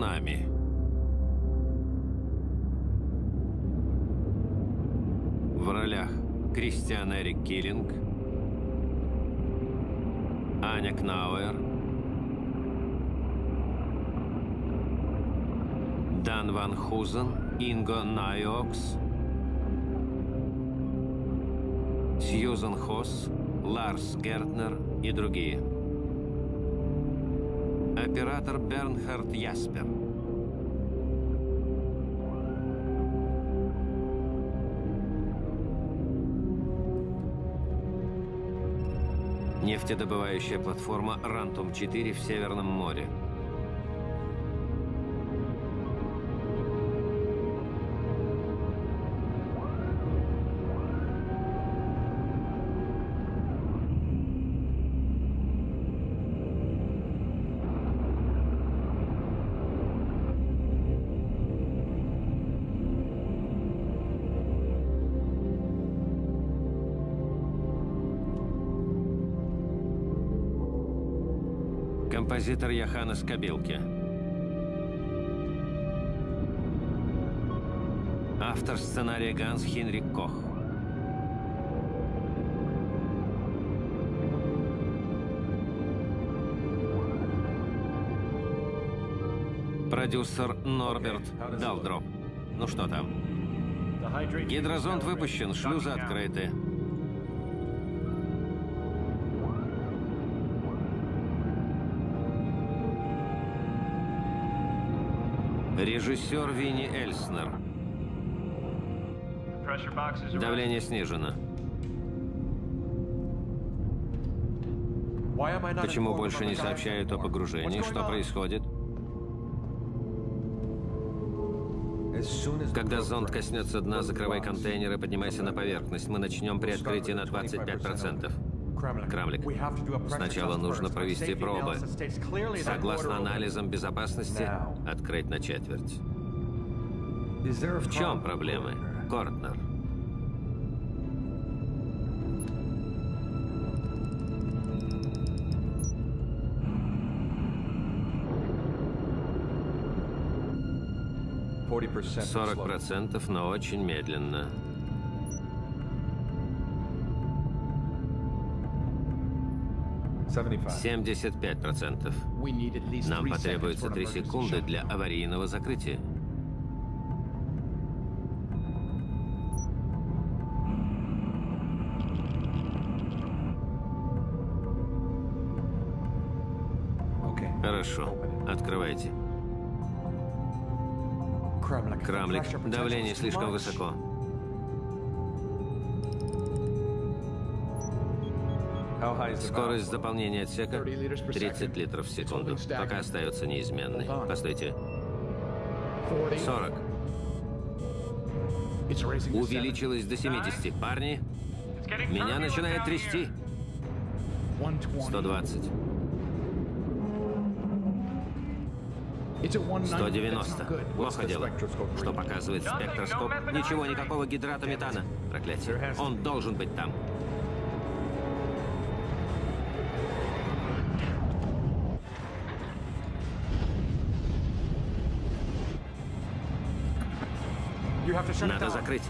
Цунами. В ролях Кристиан Эрик Киллинг, Аня Кнауэр, Дан Ван Хузен, Инго Найокс, Сьюзан Хосс, Ларс Гертнер и другие. Оператор Бернхард Яспер. Нефтедобывающая платформа «Рантум-4» в Северном море. Композитор Яханес Кабилке. Автор сценария Ганс Хинрик Кох. Продюсер Норберт Далдроп. Ну что там? Гидрозонд выпущен, шлюзы открыты. Режиссер Винни Эльснер. Давление снижено. Почему больше не сообщают о погружении? Что происходит? Когда зонд коснется дна, закрывай контейнер и поднимайся на поверхность. Мы начнем при открытии на 25%. Крамлик, сначала нужно провести пробы. Согласно анализам безопасности, открыть на четверть. В чем проблемы, Кортнер? Сорок процентов, но очень медленно. 75%. Нам потребуется 3 секунды для аварийного закрытия. Хорошо. Открывайте. Крамлик, давление слишком высоко. Скорость заполнения отсека 30 литров в секунду. Пока остается неизменной. Постойте. 40. Увеличилось до 70. Парни, меня начинает трясти. 120. 190. Плохо дело. Что показывает спектроскоп? Ничего, никакого гидрата метана. Проклятие. Он должен быть там. Надо закрыть.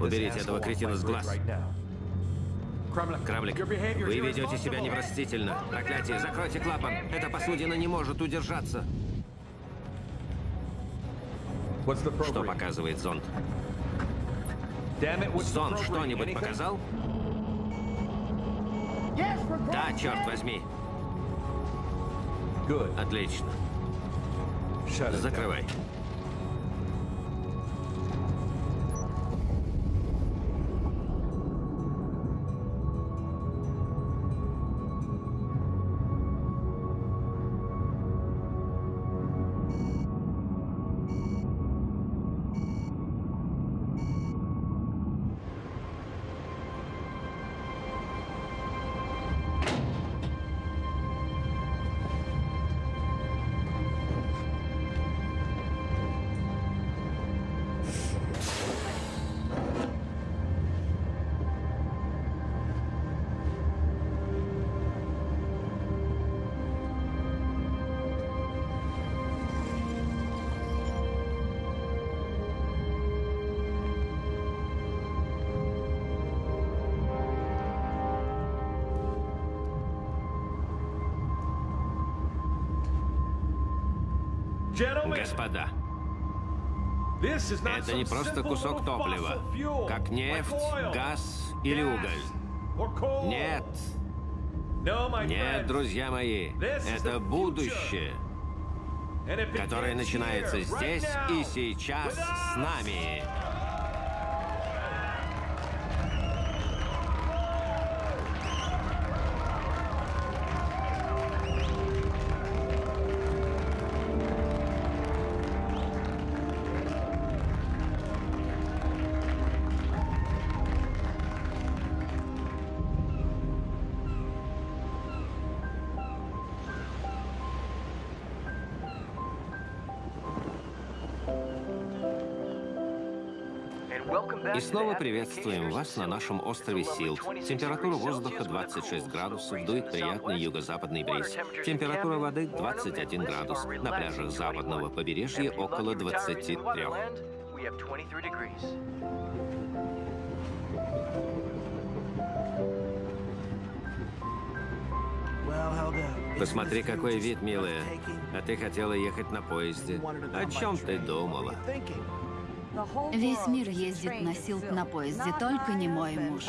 Уберите этого кретина с глаз. Крамлик, вы ведете себя непростительно. Проклятие, закройте клапан. Эта посудина не может удержаться. Что показывает зонд? Зонд что-нибудь показал? Да, черт возьми. Отлично. Закрывай. Это не просто кусок топлива, как нефть, газ или уголь. Нет. Нет, друзья мои, это будущее, которое начинается здесь и сейчас с нами. И снова приветствуем вас на нашем острове Силд. Температура воздуха 26 градусов, дует приятный юго-западный бриз. Температура воды 21 градус. На пляжах западного побережья около 23. Посмотри, какой вид, милая. А ты хотела ехать на поезде. О чем ты думала? Весь мир ездит на Силт на поезде, только не мой муж.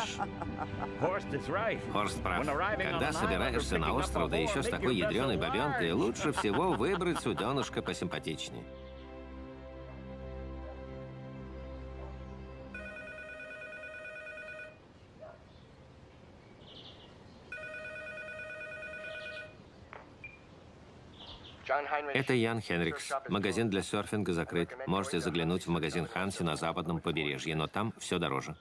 Хорст прав. Когда собираешься на остров, да еще с такой ядреной бабенкой, лучше всего выбрать суденышко посимпатичнее. Это Ян Хенрикс. Магазин для серфинга закрыт. Можете заглянуть в магазин Ханси на западном побережье, но там все дороже.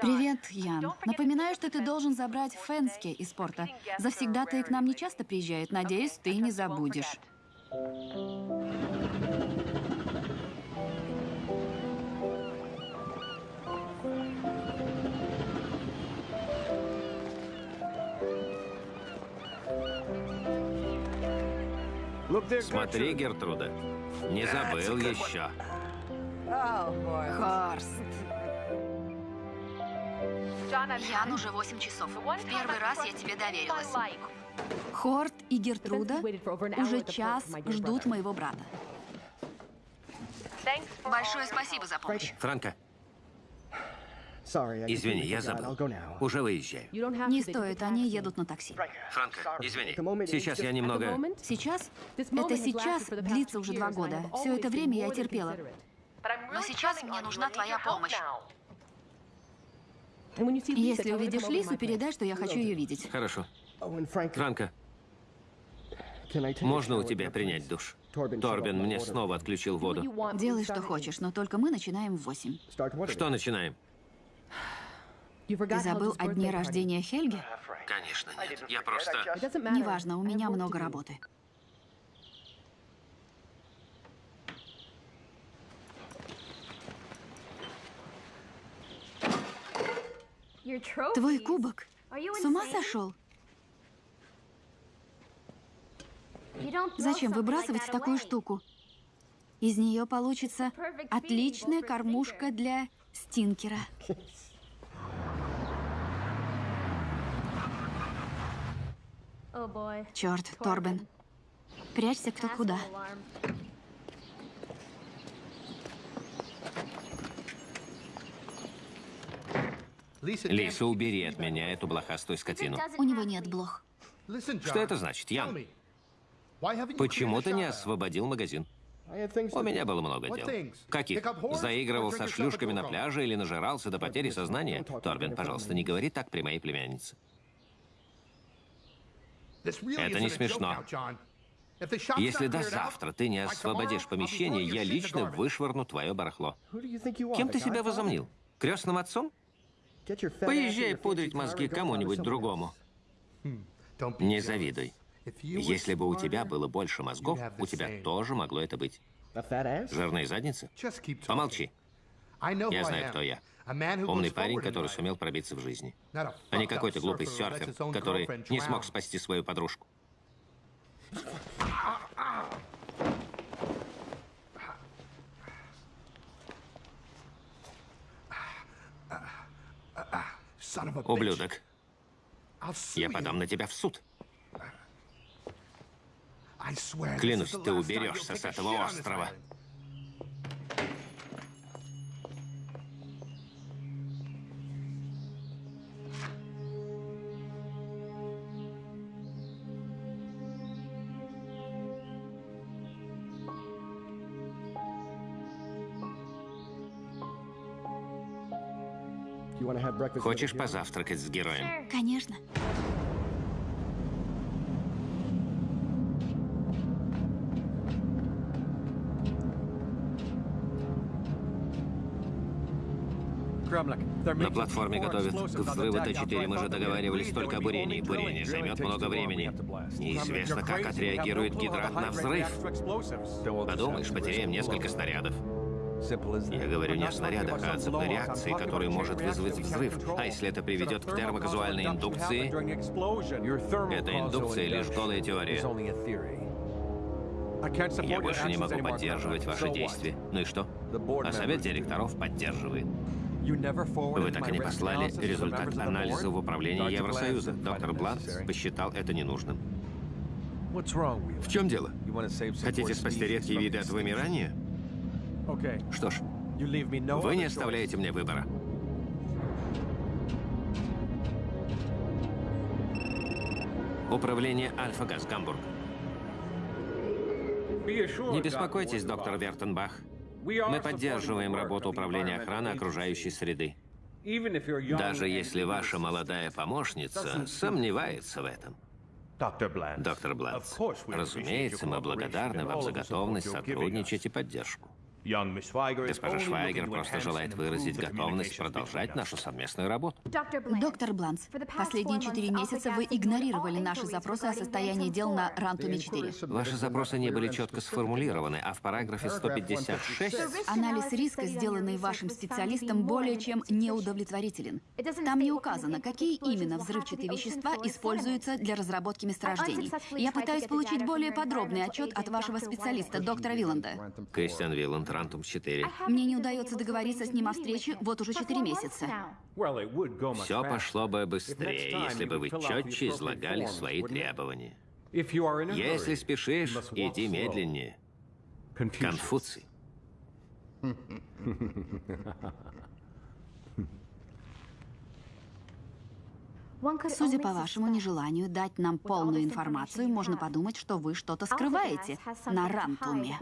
Привет, Ян. Напоминаю, что ты должен забрать Фенски из порта. Завсегда-то к нам не часто приезжают. Надеюсь, ты не забудешь. Смотри, Гертруда. Не забыл еще. Хорст. Ян, уже 8 часов. В первый раз я тебе доверилась. Хорт и Гертруда уже час ждут моего брата. Большое спасибо за помощь. Франко, извини, я забыл. Уже выезжаю. Не стоит, они едут на такси. Франко, извини. Сейчас я немного... Сейчас? Это сейчас длится уже два года. Все это время я терпела. Но сейчас мне нужна твоя помощь. Если увидишь Лису, передай, что я хочу ее видеть. Хорошо. Франко, можно у тебя принять душ? Торбин мне снова отключил воду. Делай, что хочешь, но только мы начинаем в восемь. Что начинаем? Ты забыл о дне рождения Хельги? Конечно, нет. Я просто... Неважно, у меня много работы. Твой кубок? С ума сошел? Зачем выбрасывать такую штуку? Из нее получится отличная кормушка для стинкера. Черт, Торбен. Прячься кто куда. Лиса, убери от меня эту блохастую скотину. У него нет блох. Что это значит, Ян? Почему ты не освободил магазин? У меня было много дел. Каких? Заигрывал со шлюшками на пляже или нажирался до потери сознания? Торбин, пожалуйста, не говори так при моей племяннице. Это не смешно. Если до завтра ты не освободишь помещение, я лично вышвырну твое барахло. Кем ты себя возомнил? Крестным отцом? Поезжай пудрить мозги кому-нибудь другому. Не завидуй. Если бы у тебя было больше мозгов, у тебя тоже могло это быть. Жирные задницы? Помолчи. Я знаю, кто я. Умный парень, который сумел пробиться в жизни. А не какой-то глупый серфер, который не смог спасти свою подружку. Ублюдок. Я подам на тебя в суд. Клянусь, ты уберешься с этого острова. Хочешь позавтракать с героем? Конечно. На платформе готовят к взрыву Т-4. Мы же договаривались только о бурении. Бурение займет много времени. Неизвестно, как отреагирует гидрат на взрыв. Подумаешь, потеряем несколько снарядов. Я говорю не о снарядах, а о цепной реакции, которая может вызвать взрыв. А если это приведет к термоказуальной индукции? Эта индукция лишь голая теория. Я больше не могу поддерживать ваши действия. Ну и что? А совет директоров поддерживает. Вы так и не послали результат анализа в управление Евросоюза. Доктор Бланс посчитал это ненужным. В чем дело? Хотите спасти редкие виды от вымирания? Что ж, вы не оставляете мне выбора. Управление Альфа-Газ, Гамбург. Не беспокойтесь, доктор Вертенбах. Мы поддерживаем работу управления охраны окружающей среды. Даже если ваша молодая помощница сомневается в этом. Доктор Бланс, разумеется, мы благодарны вам за готовность сотрудничать и поддержку. Госпожа Швайгер просто желает выразить готовность продолжать нашу совместную работу. Доктор Бланс, последние четыре месяца вы игнорировали наши запросы о состоянии дел на Рантуме-4. Ваши запросы не были четко сформулированы, а в параграфе 156... Анализ риска, сделанный вашим специалистом, более чем неудовлетворителен. Там не указано, какие именно взрывчатые вещества используются для разработки месторождений. Я пытаюсь получить более подробный отчет от вашего специалиста, доктора Виланда. Кристиан Виланд, Рантум-4. Мне не удается договориться с ним о встрече вот уже четыре месяца. Все пошло бы быстрее, если бы вы четче излагали свои требования. Если спешишь, иди медленнее. Конфуций. Судя по вашему нежеланию дать нам полную информацию, можно подумать, что вы что-то скрываете на Рантуме.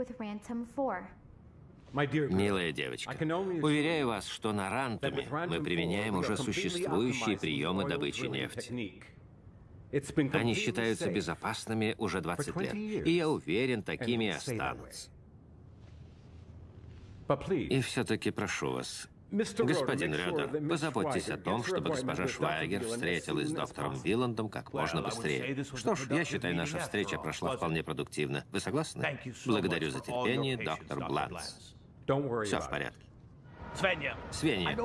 Милая девочка, уверяю вас, что на Рантуме мы применяем уже существующие приемы добычи нефти. Они считаются безопасными уже 20 лет, и я уверен, такими и останутся. И все-таки прошу вас, господин Рёдер, позаботьтесь о том, чтобы госпожа Швайгер встретилась с доктором Виландом как можно быстрее. Что ж, я считаю, наша встреча прошла вполне продуктивно. Вы согласны? Благодарю за терпение, доктор Бланс. Все в порядке. Свенья,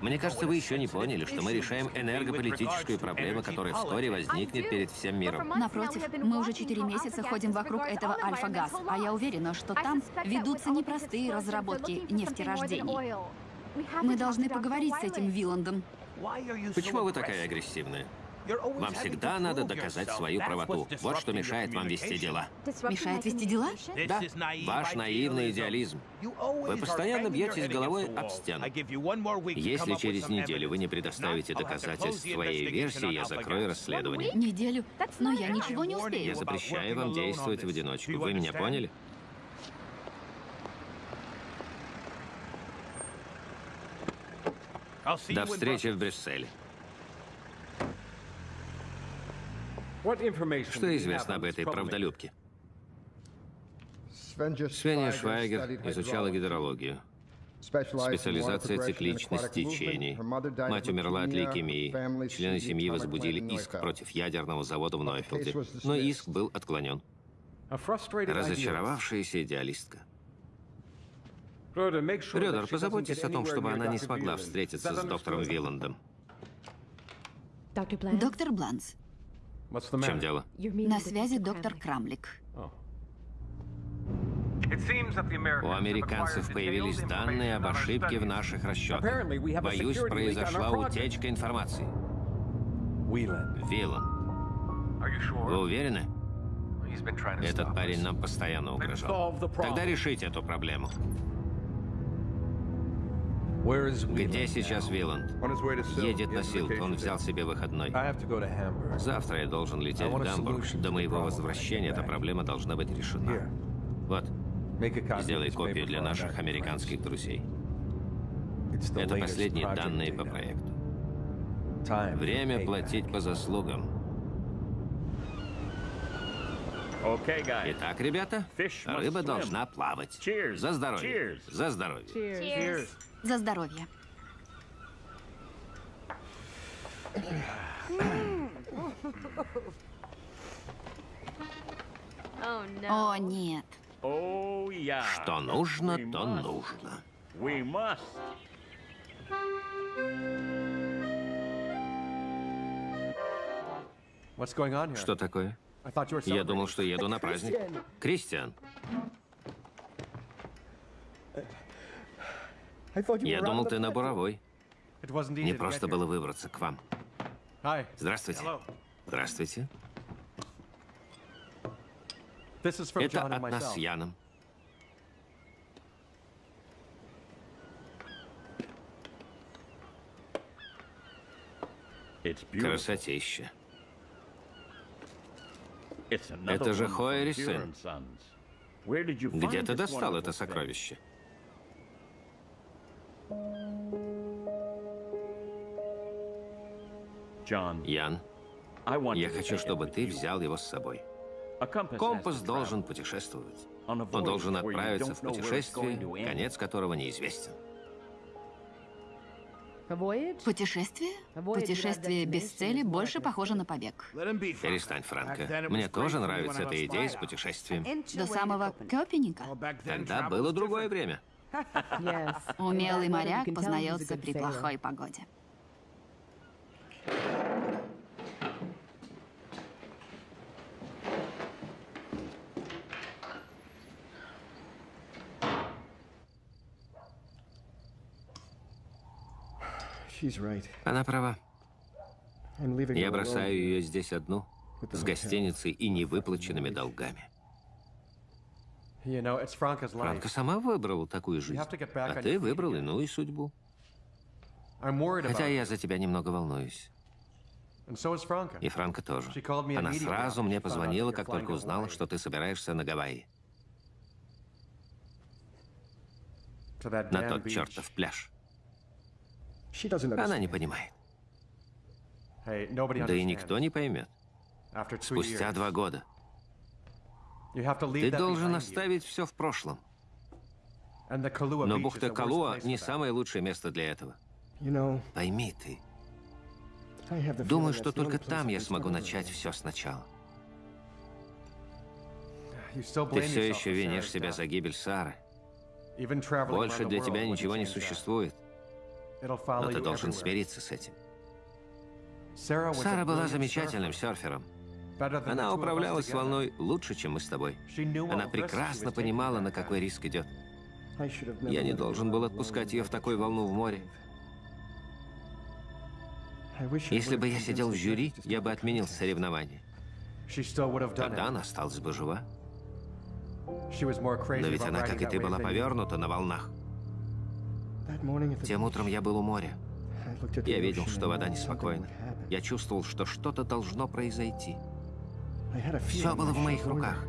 мне кажется, вы еще не поняли, что мы решаем энергополитическую проблему, которая вскоре возникнет перед всем миром. Напротив, мы уже четыре месяца ходим вокруг этого альфа-газ, а я уверена, что там ведутся непростые разработки нефтерождений. Мы должны поговорить с этим Виландом. Почему вы такая агрессивная? Вам всегда надо доказать свою правоту. Вот что мешает вам вести дела. Мешает вести дела? Да, ваш наивный идеализм. Вы постоянно бьетесь головой об стену. Если через неделю вы не предоставите доказательств своей версии, я закрою расследование. Неделю? Но я ничего не успею. Я запрещаю вам действовать в одиночку. Вы меня поняли? До встречи в Брюсселе. Что известно об этой правдолюбке? Свеня Швайгер изучала гидрологию. Специализация цикличность течений. Мать умерла от лейкемии. Члены семьи возбудили иск против ядерного завода в Нойфилде. Но иск был отклонен. Разочаровавшаяся идеалистка. Рёдер, позаботьтесь о том, чтобы она не смогла встретиться с доктором Виландом. Доктор Бланс, в чем дело? на связи доктор Крамлик. У американцев появились данные об ошибке в наших расчетах. Боюсь, произошла утечка информации. Вилан. Вы уверены? Этот парень нам постоянно угрожал. Тогда решите эту проблему. Где сейчас Виланд? Едет на Силт, он взял себе выходной. Завтра я должен лететь в Гамбург. До моего возвращения эта проблема должна быть решена. Вот, сделай копию для наших американских друзей. Это последние данные по проекту. Время платить по заслугам. Итак, ребята, рыба должна плавать. За здоровье. За здоровье. За здоровье. О, нет. Что нужно, то нужно. Что такое? Я думал, что еду на праздник. Кристиан. Я думал, ты на буровой. Не просто было выбраться к вам. Здравствуйте. Здравствуйте. Это от нас с Яном. Красотища. Это же Хоэри сын. Где ты достал это сокровище? Ян, я хочу, чтобы ты взял его с собой. Компас должен путешествовать. Он должен отправиться в путешествие, конец которого неизвестен. Путешествие? Путешествие без цели больше похоже на побег. Перестань, Франко. Мне тоже нравится эта идея с путешествием. До самого Köpenick. Тогда было другое время. Умелый моряк познается при плохой погоде. Она права. Я бросаю ее здесь одну, с гостиницей и невыплаченными долгами. Франко сама выбрала такую жизнь, а ты выбрал иную судьбу. Хотя я за тебя немного волнуюсь. И Франко тоже. Она сразу мне позвонила, как только узнала, что ты собираешься на Гавайи. На тот чертов пляж. Она не понимает. Да и никто не поймет. Спустя два года. Ты должен оставить все в прошлом. Но бухта Калуа не самое лучшее место для этого. Пойми ты. Думаю, что только там я смогу начать все сначала. Ты все еще винишь себя за гибель Сары. Больше для тебя ничего не существует. Но ты должен смириться с этим. Сара была замечательным серфером. Она управлялась волной лучше, чем мы с тобой. Она прекрасно понимала, на какой риск идет. Я не должен был отпускать ее в такую волну в море. Если бы я сидел в жюри, я бы отменил соревнование. Тогда она осталась бы жива. Но ведь она, как и ты, была повернута на волнах. Тем утром я был у моря. Я видел, что вода неспокойна. Я чувствовал, что что-то должно произойти. Все было в моих руках.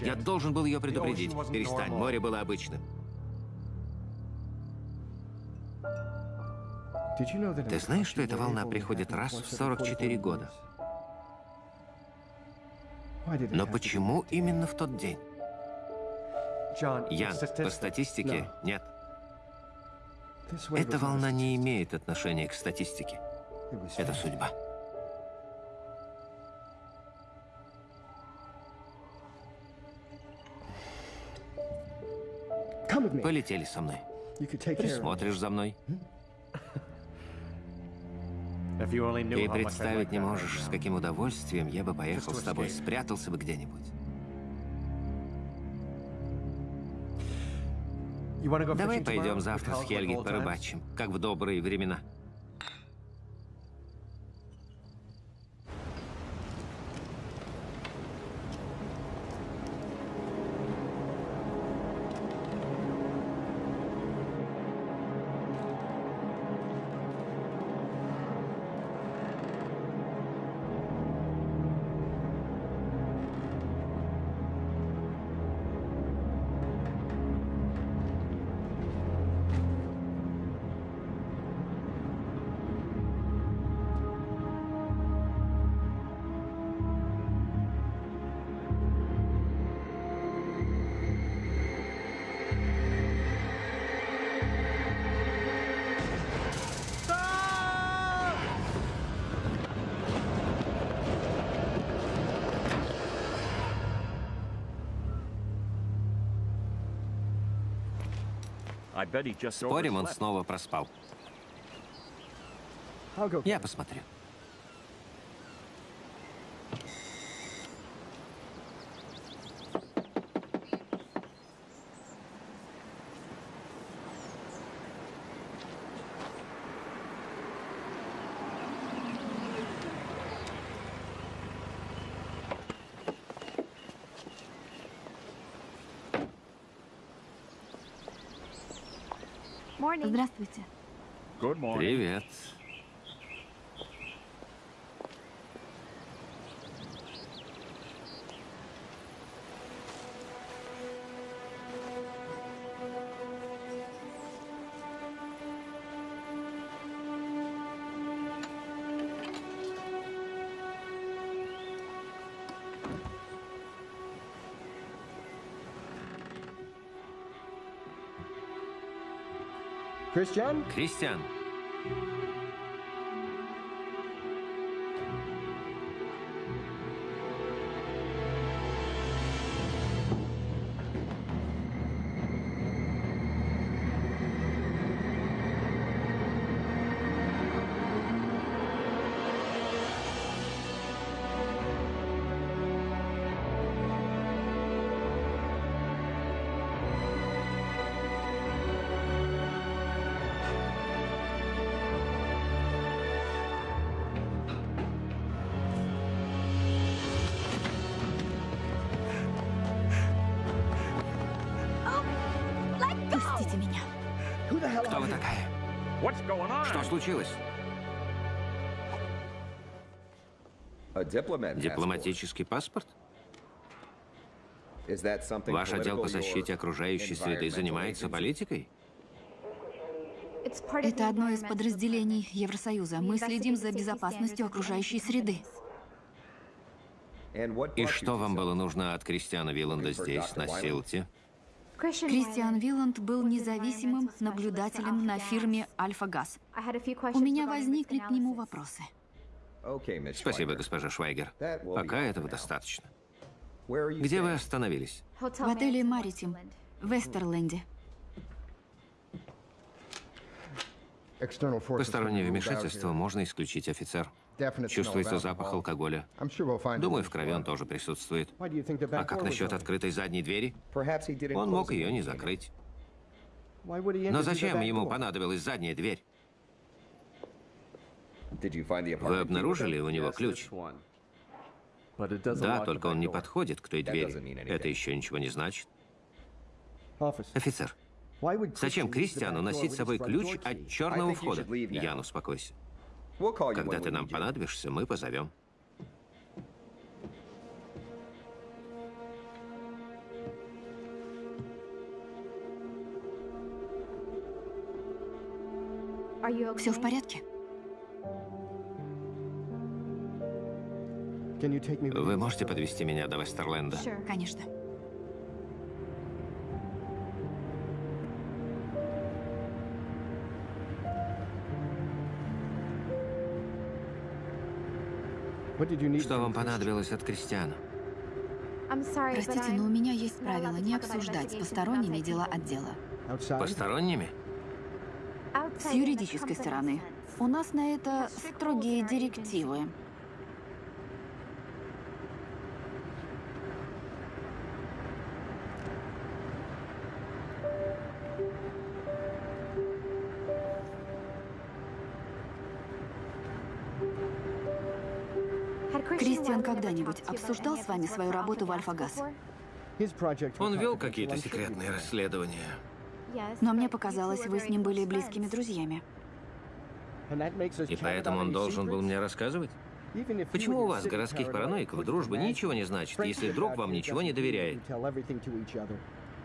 Я должен был ее предупредить. Перестань, море было обычным. Ты знаешь, что эта волна приходит раз в 44 года? Но почему именно в тот день? Ян, по статистике, нет. Эта волна не имеет отношения к статистике. Это судьба. Полетели со мной. Присмотришь за мной. Ты представить не можешь, с каким удовольствием я бы поехал с тобой, спрятался бы где-нибудь. Давай пойдем завтра с Хельги порыбачим, как в добрые времена. Спорим, он снова проспал. Я посмотрю. Здравствуйте. Привет. Christian? Кристиан, Дипломатический паспорт? Ваш отдел по защите окружающей среды занимается политикой? Это одно из подразделений Евросоюза. Мы следим за безопасностью окружающей среды. И что вам было нужно от Кристиана Вилланда здесь, на Силте? Кристиан Виланд был независимым наблюдателем на фирме «Альфа-Газ». У меня возникли к нему вопросы. Спасибо, госпожа Швайгер. Пока этого достаточно. Где вы остановились? В отеле «Маритим» в Вестерленде. Постороннее вмешательство можно исключить, офицер. Чувствуется запах алкоголя. Думаю, в крови он тоже присутствует. А как насчет открытой задней двери? Он мог ее не закрыть. Но зачем ему понадобилась задняя дверь? Вы обнаружили у него ключ? Да, только он не подходит к той двери. Это еще ничего не значит. Офицер, зачем Кристиану носить с собой ключ от черного входа? Ян, успокойся. Когда ты нам понадобишься, мы позовем. Все в порядке? Вы можете подвести меня до Вестерленда? Конечно. Что вам понадобилось от Кристиана? Простите, но у меня есть правило не обсуждать с посторонними дела отдела. Посторонними? С юридической стороны. У нас на это строгие директивы. Когда-нибудь обсуждал с вами свою работу в Альфа-Газ? Он вел какие-то секретные расследования. Но мне показалось, вы с ним были близкими друзьями. И поэтому он должен был мне рассказывать? Почему у вас, городских параноиков, дружба ничего не значит, если друг вам ничего не доверяет?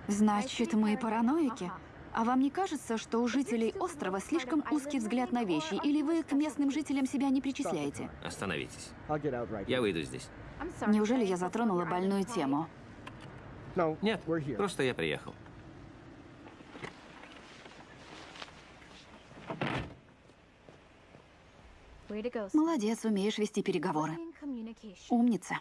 Значит, мы параноики? А вам не кажется, что у жителей острова слишком узкий взгляд на вещи, или вы к местным жителям себя не причисляете? Остановитесь. Я выйду здесь. Неужели я затронула больную тему? Нет, просто я приехал. Молодец, умеешь вести переговоры. Умница.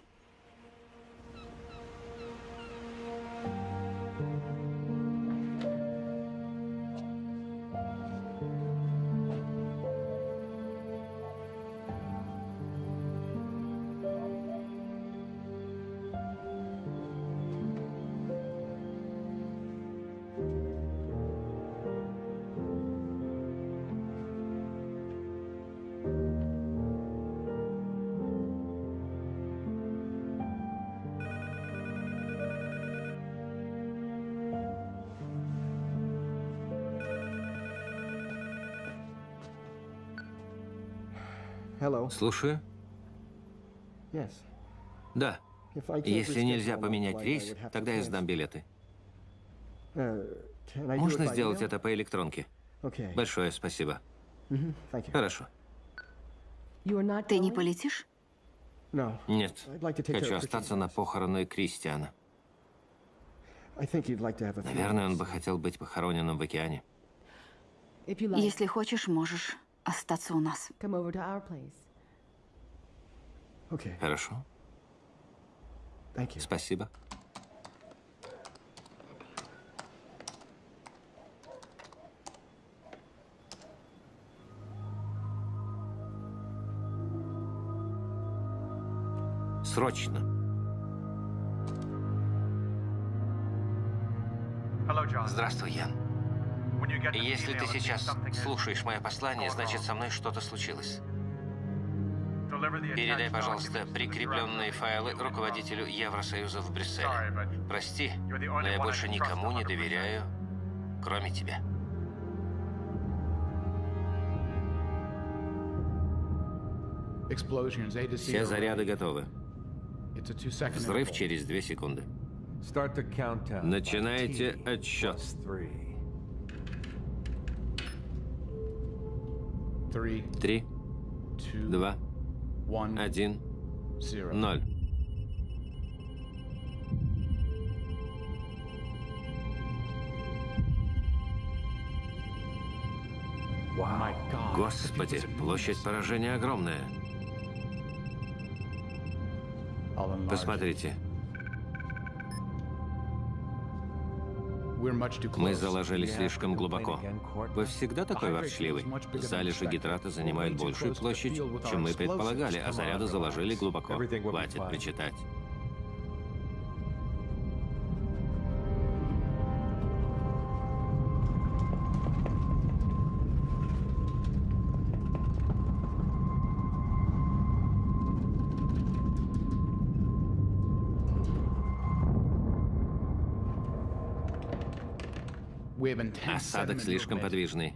Слушаю. Да. Если нельзя поменять рейс, тогда я сдам билеты. Можно сделать это по электронке? Большое спасибо. Хорошо. Ты не полетишь? Нет. Хочу остаться на похороны Кристиана. Наверное, он бы хотел быть похороненным в океане. Если хочешь, можешь остаться у нас. Хорошо. Спасибо. Срочно. Здравствуй, Ян. Если ты сейчас слушаешь мое послание, значит, со мной что-то случилось. Передай, пожалуйста, прикрепленные файлы руководителю Евросоюза в Брюсселе. Прости, но я больше никому не доверяю, кроме тебя. Все заряды готовы. Взрыв через две секунды. Начинайте отсчет. Три, два, один, ноль. Господи, площадь поражения огромная. Посмотрите. Мы заложили слишком глубоко. Вы всегда такой ворчливый. Залежи гидрата занимают большую площадь, чем мы предполагали, а заряды заложили глубоко. Хватит причитать. Осадок слишком подвижный.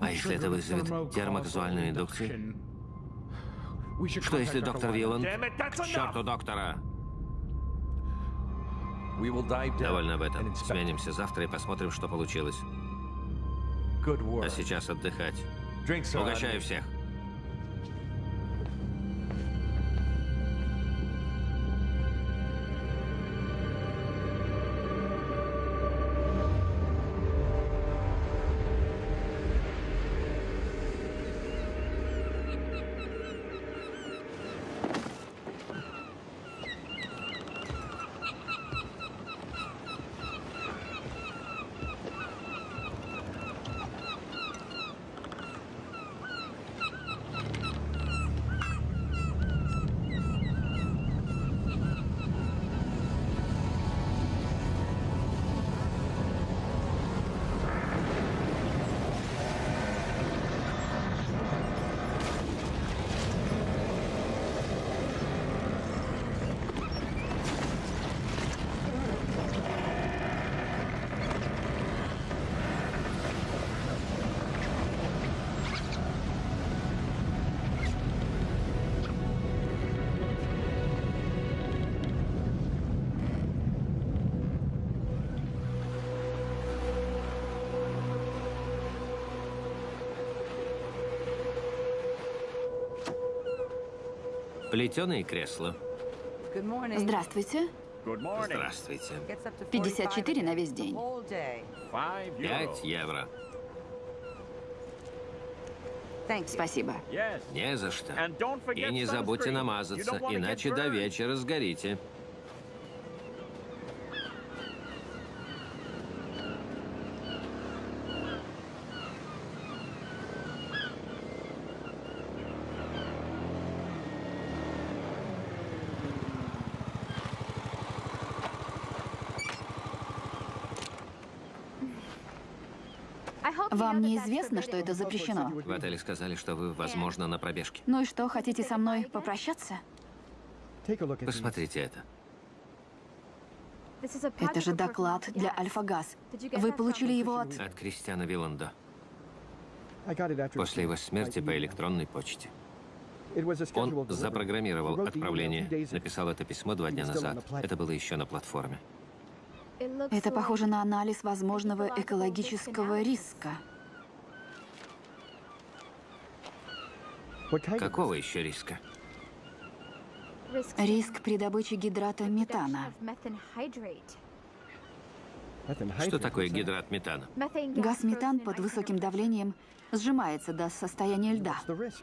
А если это вызовет термоказуальную индукцию? Что если доктор Виллан? К черту доктора! Довольно об этом. Сменимся завтра и посмотрим, что получилось. А сейчас отдыхать. Угощаю всех. Плетеные кресла. Здравствуйте. Здравствуйте. 54 на весь день. 5 евро. Спасибо. Не за что. И не забудьте намазаться, иначе до вечера сгорите. Вам неизвестно, что это запрещено? В отеле сказали, что вы, возможно, на пробежке. Ну и что, хотите со мной попрощаться? Посмотрите это. Это же доклад для Альфа-Газ. Вы получили его от... От Кристиана Вилланда. После его смерти по электронной почте. Он запрограммировал отправление. Написал это письмо два дня назад. Это было еще на платформе. Это похоже на анализ возможного экологического риска. Какого еще риска? Риск при добыче гидрата метана. Что такое гидрат метана? Газ метан под высоким давлением сжимается до состояния льда.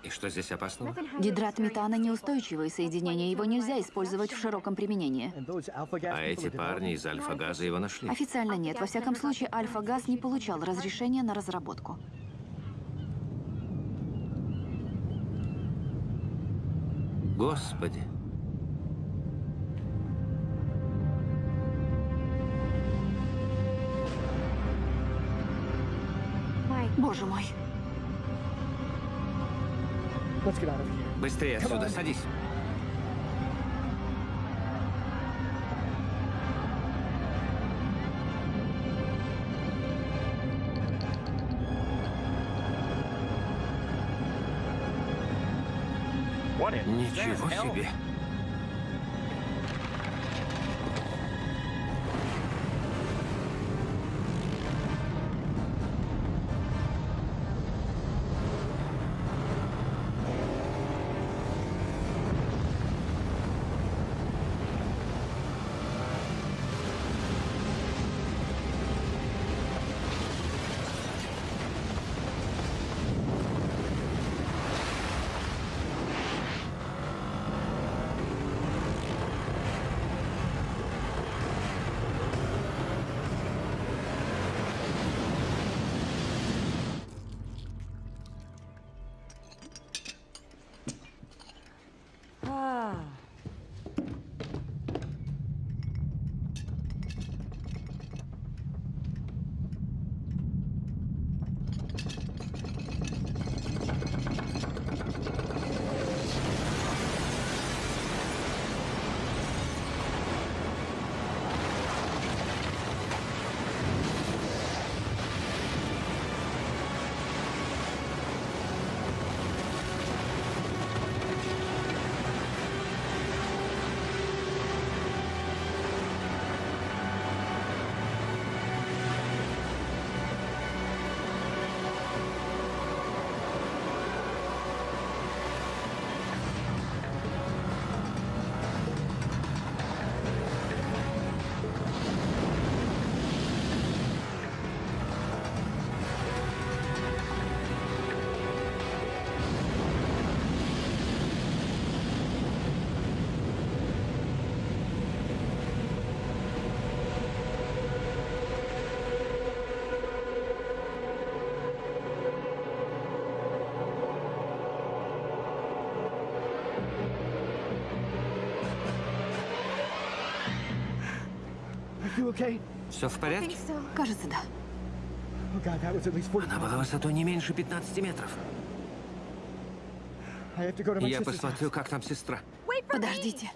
И что здесь опасного? Гидрат метана – неустойчивое соединение, его нельзя использовать в широком применении. А эти парни из альфа-газа его нашли? Официально нет. Во всяком случае, альфа-газ не получал разрешения на разработку. Господи. Боже мой. Быстрее отсюда, садись. Ничего себе. Все в порядке? Кажется, да. Она была высотой не меньше 15 метров. Я посмотрю, как там сестра. Подождите.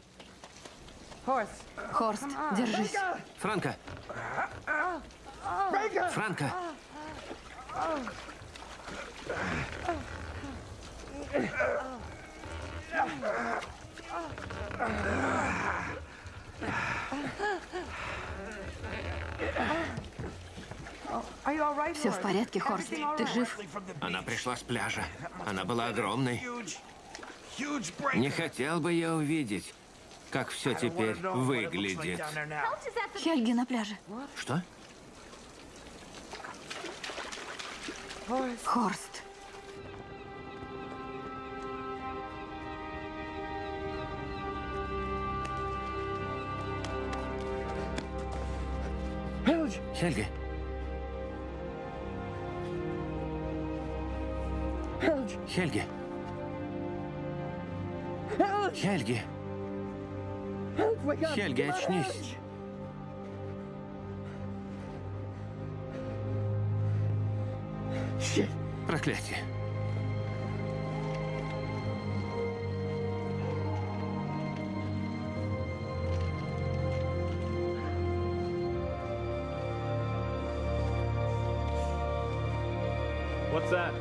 Хорст, держись. Франко! Франко! Все в порядке, Хорст? Ты жив? Она пришла с пляжа. Она была огромной. Не хотел бы я увидеть, как все теперь выглядит. Хельги на пляже. Что? Хорст. Хельги. Хельги. Хельги. Хельги, очнись. Проклятие.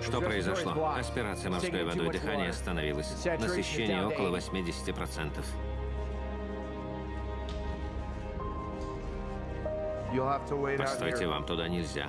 Что произошло? Аспирация морской водой дыхания остановилась. Насыщение около 80%. Постойте, вам туда нельзя.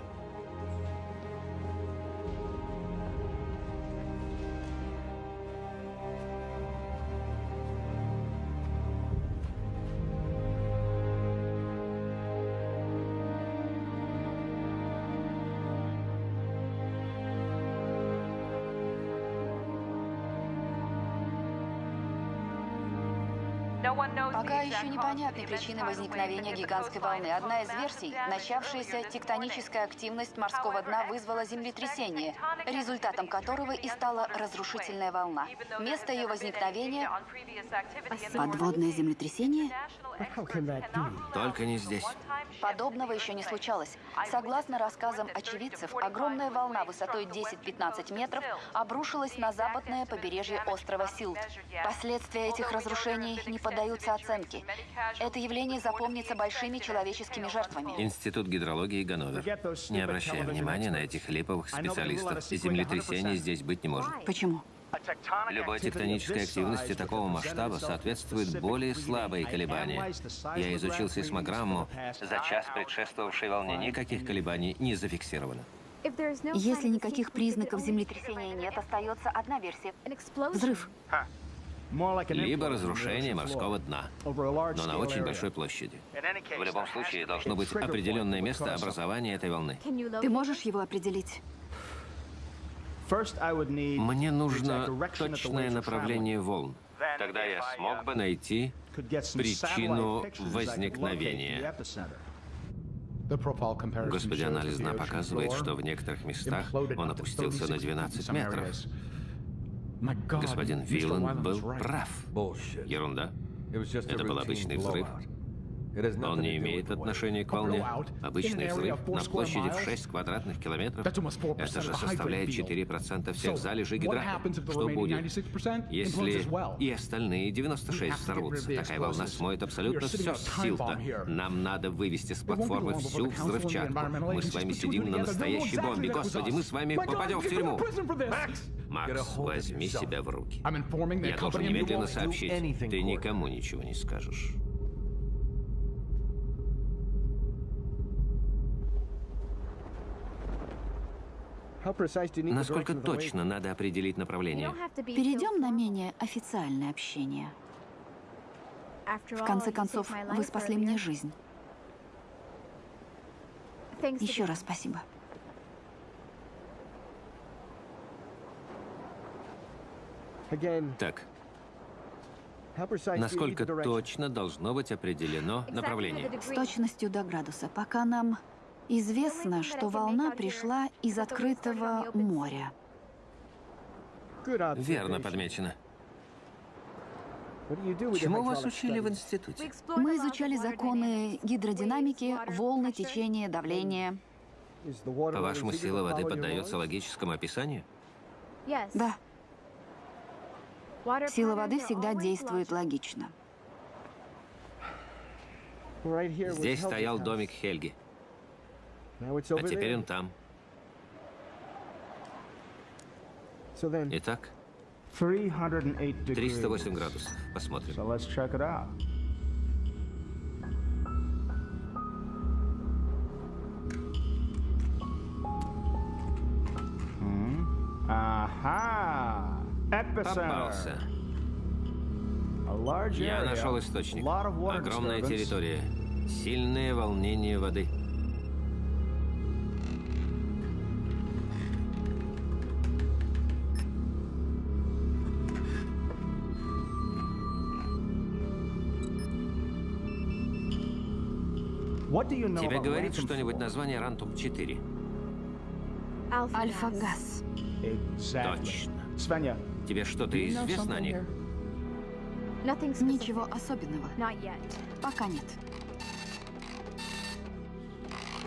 Еще непонятны причины возникновения гигантской волны. Одна из версий – начавшаяся тектоническая активность морского дна вызвала землетрясение, результатом которого и стала разрушительная волна. Место ее возникновения – подводное землетрясение? Только не здесь. Подобного еще не случалось. Согласно рассказам очевидцев, огромная волна высотой 10-15 метров обрушилась на западное побережье острова Силт. Последствия этих разрушений не поддаются оценке. Это явление запомнится большими человеческими жертвами. Институт гидрологии Ганновер. Не обращая внимания на этих липовых специалистов. Землетрясений здесь быть не может. Почему? Любой тектонической активности такого масштаба соответствует более слабые колебания. Я изучил сейсмограмму. За час предшествовавшей волне никаких колебаний не зафиксировано. Если никаких признаков землетрясения нет, остается одна версия. Взрыв. Либо разрушение морского дна, но на очень большой площади. В любом случае, должно быть определенное место образования этой волны. Ты можешь его определить? Мне нужно точное направление волн. Тогда я смог бы найти причину возникновения. Господи, анализ дна показывает, что в некоторых местах он опустился на 12 метров. Господин Виллан был прав. Ерунда. Это был обычный взрыв. Он не имеет отношения к волне. Обычный взрыв на площади в 6 квадратных километров. Это же составляет 4% всех залежей гидратов. Что будет, если и остальные 96 взорвутся? Такая волна смоет абсолютно все с силта. Нам надо вывести с платформы всю взрывчатку. Мы с вами сидим на настоящей бомбе. Господи, мы с вами попадем в тюрьму. Макс, возьми себя в руки. Я должен немедленно сообщить. Ты никому ничего не скажешь. Насколько точно надо определить направление? Перейдем на менее официальное общение. В конце концов, вы спасли мне жизнь. Еще раз спасибо. Так, насколько точно должно быть определено направление? С точностью до градуса. Пока нам Известно, что волна пришла из открытого моря. Верно подмечено. Чему вас учили в институте? Мы изучали законы гидродинамики, волны, течения, давления. По-вашему, сила воды поддается логическому описанию? Да. Сила воды всегда действует логично. Здесь стоял домик Хельги. А теперь он там. Итак, 308 градусов. Посмотрим. Ага. Попался. Я нашел источник. Огромная территория. Сильное волнение воды. Тебе говорит что-нибудь название Рантум-4? Альфа-газ. Точно. Тебе что-то известно о них? Ничего особенного. Пока нет.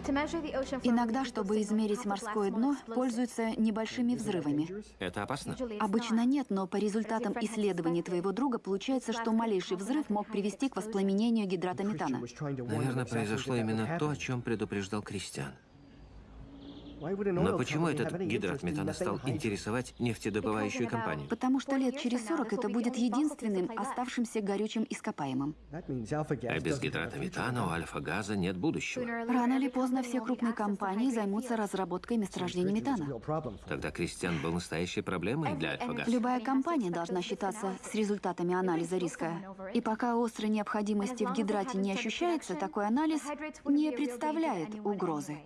Иногда, чтобы измерить морское дно, пользуются небольшими взрывами. Это опасно? Обычно нет, но по результатам исследований твоего друга получается, что малейший взрыв мог привести к воспламенению гидрата метана. Наверное, произошло именно то, о чем предупреждал Кристиан. Но почему этот гидрат метана стал интересовать нефтедобывающую компанию? Потому что лет через 40 это будет единственным оставшимся горючим ископаемым. А без гидрата метана у альфа-газа нет будущего. Рано или поздно все крупные компании займутся разработкой месторождений метана. Тогда Кристиан был настоящей проблемой для альфа-газа. Любая компания должна считаться с результатами анализа риска. И пока острой необходимости в гидрате не ощущается, такой анализ не представляет угрозы.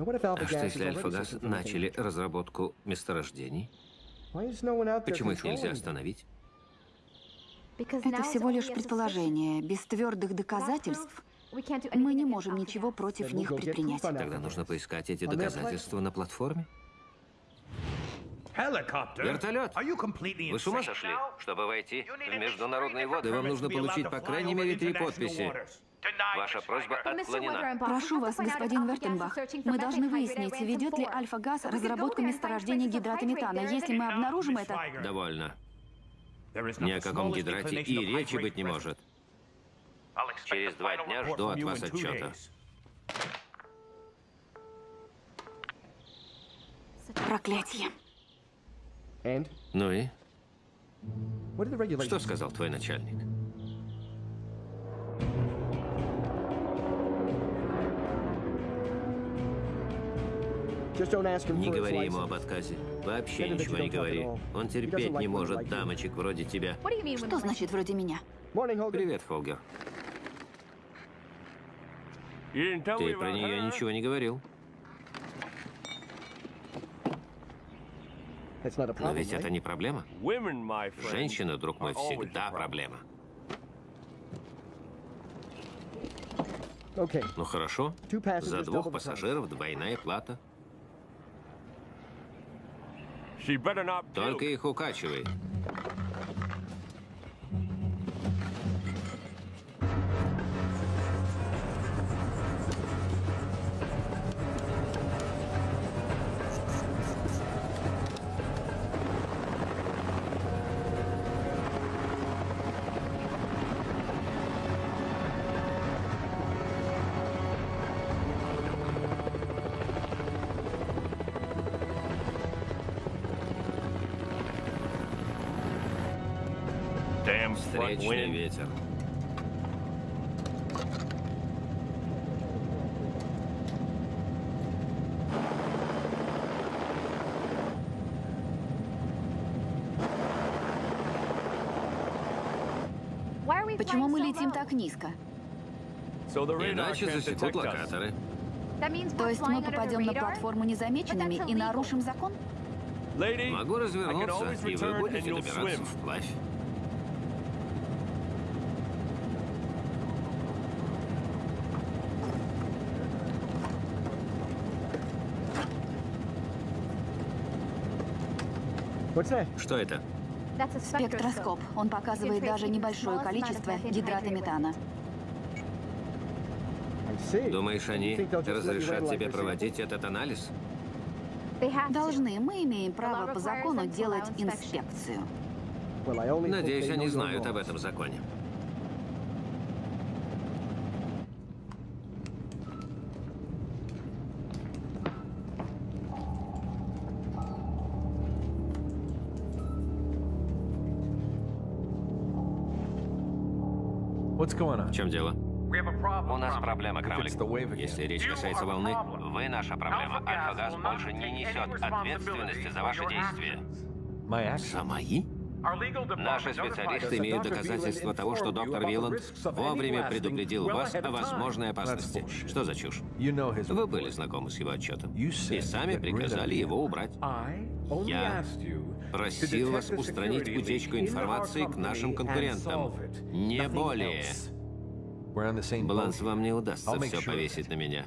А что если Альфа-Газ начали разработку месторождений? Почему их нельзя остановить? Это всего лишь предположение. Без твердых доказательств мы не можем ничего против них предпринять. Тогда нужно поискать эти доказательства на платформе. Вертолет! Вы с ума сошли? Чтобы войти в международные воды, вам нужно получить по крайней мере три подписи. Ваша просьба отклонена. Прошу вас, господин Вертенбах, мы должны выяснить, ведет ли Альфа-Газ разработку месторождения гидрата метана. Если мы обнаружим это... Довольно. Ни о каком гидрате и речи быть не может. Через два дня жду от вас отчета. Проклятие. Ну и? Что сказал твой начальник? Не говори ему об отказе. Вообще ничего не говори. Он терпеть не может дамочек вроде тебя. Что значит вроде меня? Привет, Фолгер. Ты про нее ничего не говорил. Но ведь это не проблема. Женщина, друг мой, всегда проблема. Ну хорошо. За двух пассажиров двойная плата. Только их укачивай. Ветер. Почему мы летим так низко? Иначе засекут локаторы. То есть мы попадем на платформу незамеченными и нарушим закон? Могу развернуться, и вы будете добираться вплавь. Что это? Спектроскоп. Он показывает даже небольшое количество гидрата метана. Думаешь, они разрешат тебе проводить этот анализ? Должны. Мы имеем право по закону делать инспекцию. Надеюсь, они знают об этом законе. В чем дело? У нас проблема, Крамлик. Если речь касается волны, вы наша проблема. Альфа-газ больше не несет ответственности за ваши действия. За мои? Наши специалисты имеют доказательства того, что доктор Виланд вовремя предупредил вас о возможной опасности. Что за чушь? Вы были знакомы с его отчетом и сами приказали его убрать. Я просил вас устранить утечку информации к нашим конкурентам. Не более. Баланс вам не удастся все повесить на меня.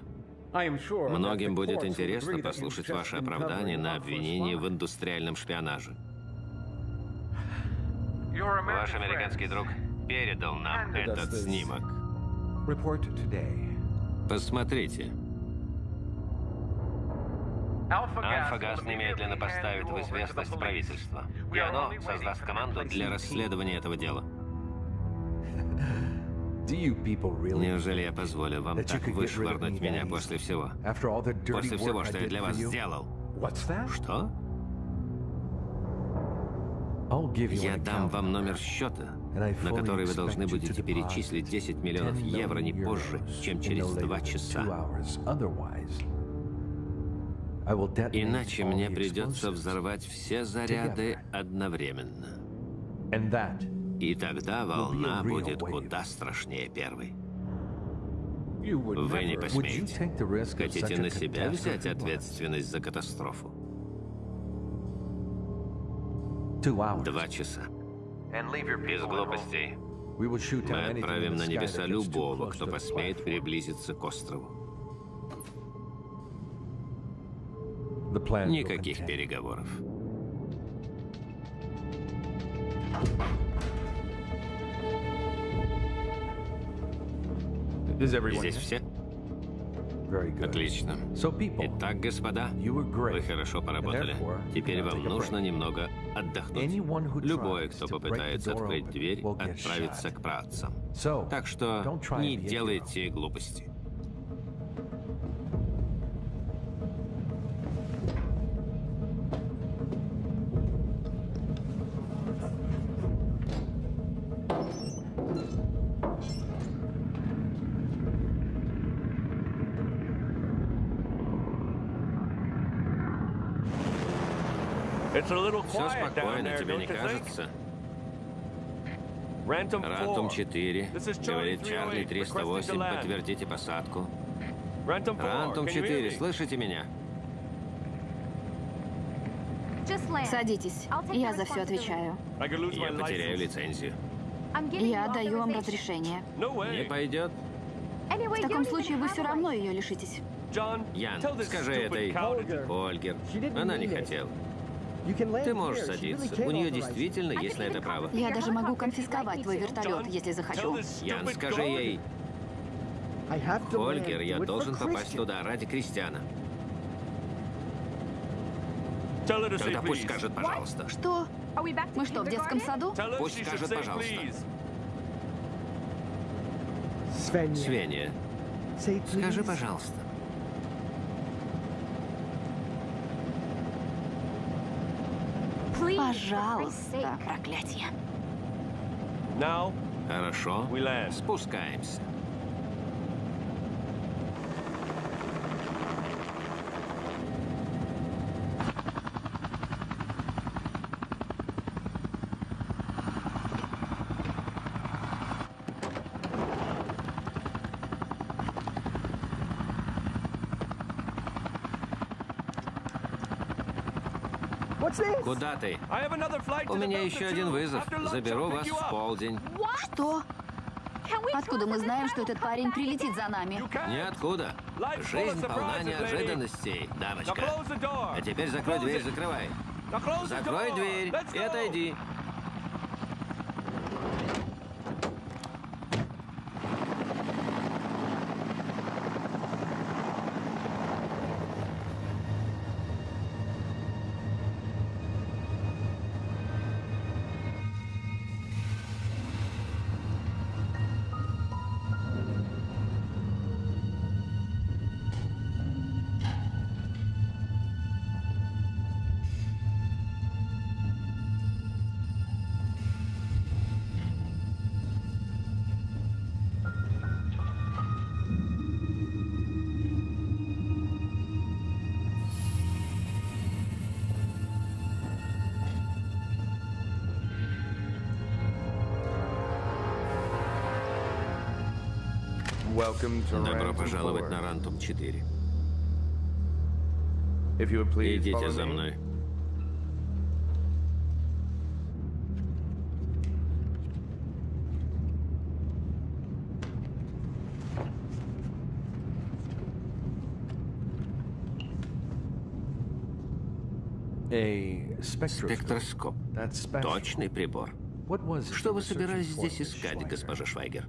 Многим будет интересно послушать ваше оправдание на обвинение в индустриальном шпионаже. Ваш американский друг передал нам этот снимок. Посмотрите. Альфа-Газ немедленно поставит в известность правительство, и оно создаст команду для расследования этого дела. Неужели я позволю вам так вышвырнуть меня после всего? После всего, что я для вас сделал? Что? Я дам вам номер счета, на который вы должны будете перечислить 10 миллионов евро не позже, чем через два часа. Иначе мне придется взорвать все заряды одновременно. И тогда волна будет куда страшнее первой. Вы не посмеете. Хотите на себя взять ответственность за катастрофу? Два часа. Без глупостей. Мы отправим на небеса любого, кто посмеет приблизиться к острову. Никаких переговоров. Здесь все? Отлично. Итак, господа, вы хорошо поработали. Теперь вам нужно немного отдохнуть. Любой, кто попытается открыть дверь, отправится к працам. Так что не делайте глупости. Все спокойно, тебе не кажется? Рантум 4, говорит Чарли 308, подтвердите посадку. Рантум 4, слышите меня? Садитесь, я за все отвечаю. Я потеряю лицензию. Я даю вам разрешение. Не пойдет. В таком случае вы все равно ее лишитесь. Ян, скажи этой Ольгер. Она не хотела. Ты можешь садиться. У нее действительно есть на это право. Я даже могу конфисковать твой вертолет, если захочу. Ян, скажи ей. Ольгер, я должен попасть туда ради Кристиана. Тогда пусть скажет, пожалуйста. Что? Мы что, в детском саду? Пусть скажет, пожалуйста. Свенья, скажи, пожалуйста. Пожалуйста, проклятие. Хорошо. Спускаемся. Куда ты? У меня еще один вызов. Заберу вас в полдень. Что? Откуда мы знаем, что этот парень прилетит за нами? Ниоткуда. Жизнь полна неожиданностей, дамочка. А теперь закрой дверь, закрывай. Закрой дверь и отойди. Добро пожаловать на Рантум 4. Идите за мной. Спектроскоп. Точный прибор. Что вы собирались здесь искать, госпожа Швайгер?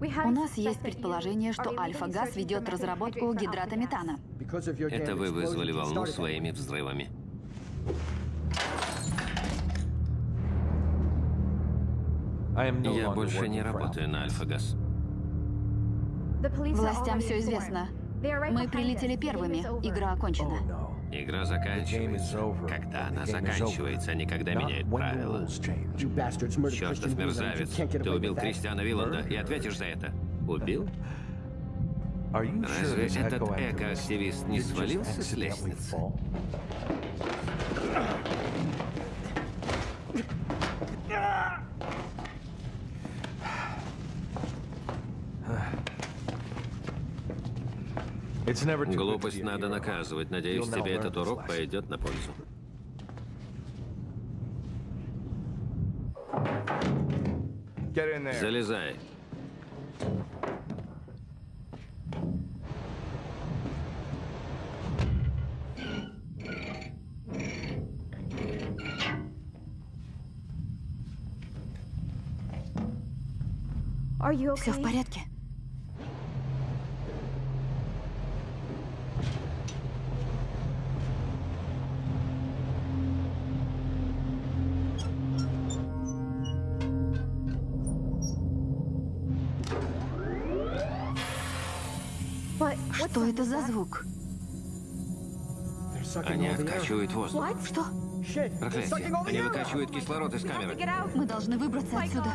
У нас есть предположение, что Альфа-газ ведет разработку гидрата метана. Это вы вызвали волну своими взрывами. Я больше не работаю на Альфа-Газ. Властям все известно. Мы прилетели первыми. Игра окончена. Игра заканчивается, когда она заканчивается, а не когда меняет правила. Чертов мерзавец, ты убил Кристиана Вилланда и ответишь за это. Убил? Разве этот эко-активист не свалился с лестницы? Глупость надо наказывать. Надеюсь, тебе этот урок пойдет на пользу. Залезай. Все в порядке? Это за звук? Они откачивают воздух. Что? Проклятие. Они выкачивают кислород из камеры. Мы должны выбраться отсюда.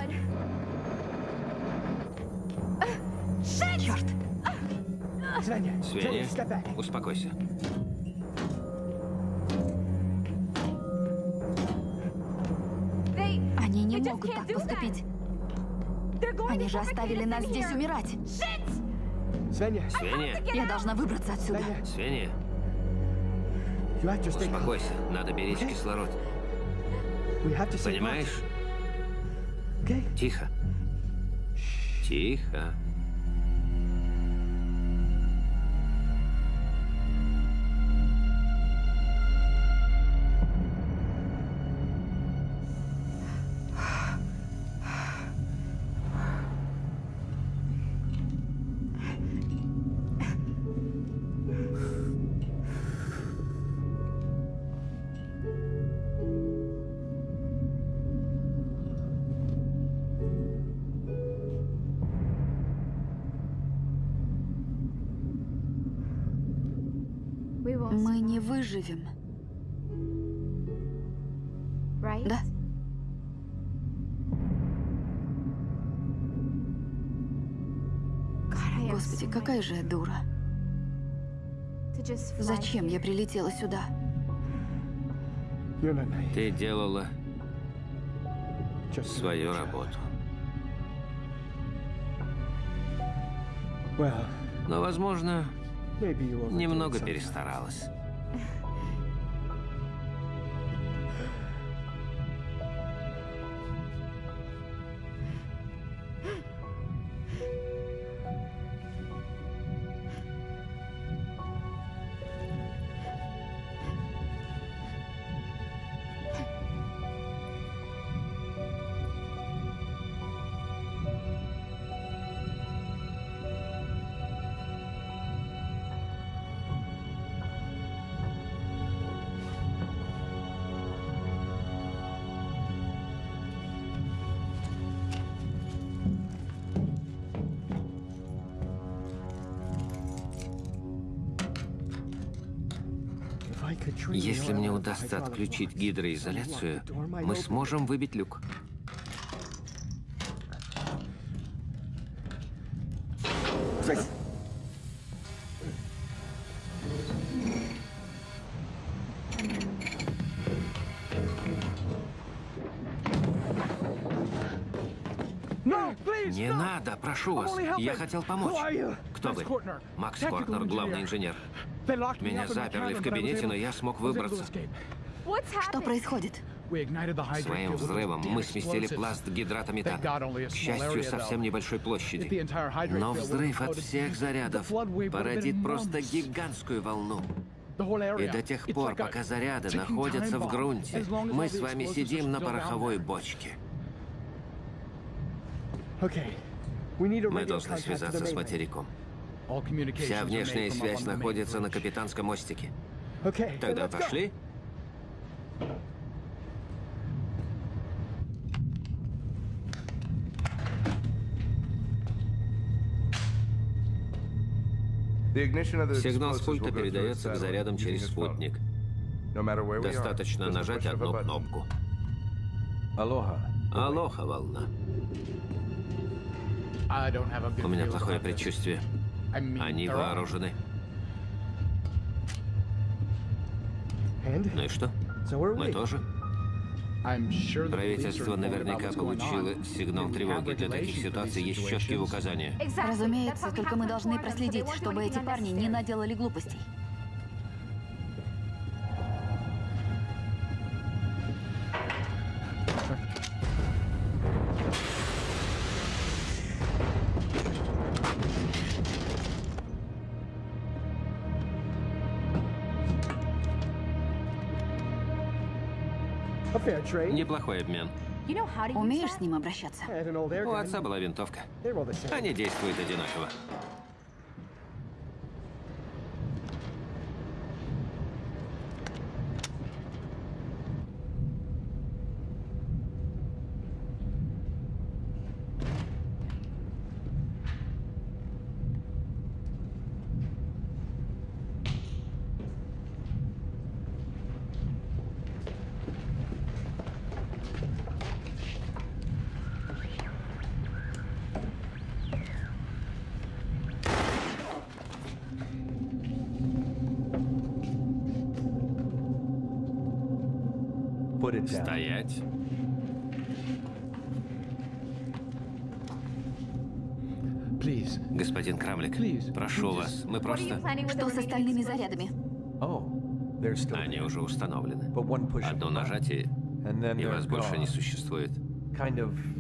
Черт! Свенья, успокойся. Они не могут так поступить. Они же оставили нас здесь умирать. Свенья, Я должна выбраться отсюда. Свенья, успокойся. Надо беречь кислород. Понимаешь? Тихо. Тихо. Господи, какая же я дура. Зачем я прилетела сюда? Ты делала свою работу. Но, возможно, немного перестаралась. Если мне удастся отключить гидроизоляцию, мы сможем выбить люк. Не надо, прошу вас. Я хотел помочь. Кто вы? Макс Кортнер, главный инженер. Меня заперли в кабинете, но я смог выбраться. Что происходит? Своим взрывом мы сместили пласт гидрата метана. К счастью, совсем небольшой площади. Но взрыв от всех зарядов породит просто гигантскую волну. И до тех пор, пока заряды находятся в грунте, мы с вами сидим на пороховой бочке. Мы должны связаться с материком. Вся внешняя связь находится на капитанском мостике. Тогда пошли. Сигнал с пульта передается к зарядам через спутник. Достаточно нажать одну кнопку. Алоха. Алоха, волна. У меня плохое предчувствие. Они вооружены. Ну и что? Мы тоже? Правительство наверняка получило сигнал тревоги. Для таких ситуаций есть четкие указания. Разумеется, только мы должны проследить, чтобы эти парни не наделали глупостей. Неплохой обмен. Умеешь с ним обращаться? У отца была винтовка. Они действуют одинаково. Мы просто... Что с остальными зарядами? Они уже установлены. Одно нажатие, и вас больше не существует.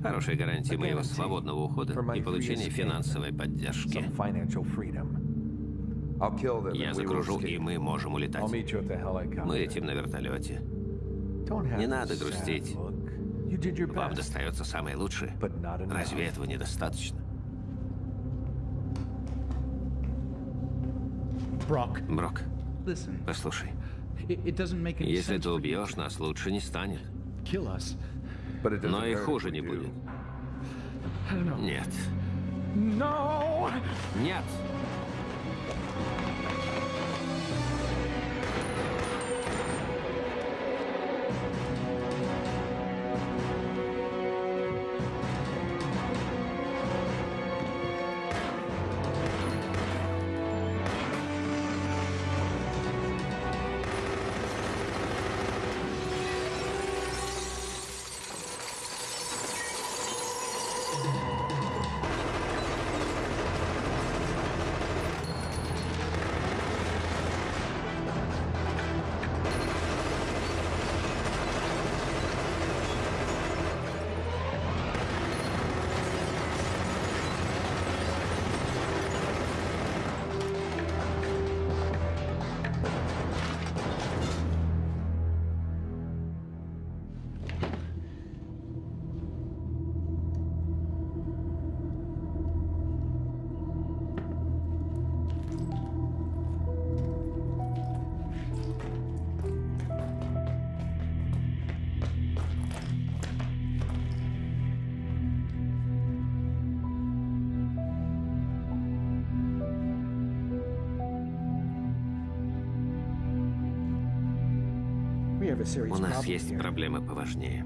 Хорошая гарантия моего свободного ухода и получения финансовой поддержки. Я загружу, и мы можем улетать. Мы летим на вертолете. Не надо грустить. Вам достается самое лучшее. Разве этого недостаточно? Брок, Брок, послушай, если ты убьешь нас, лучше не станет. Но и хуже не будет. Нет. Нет! У нас есть проблемы поважнее.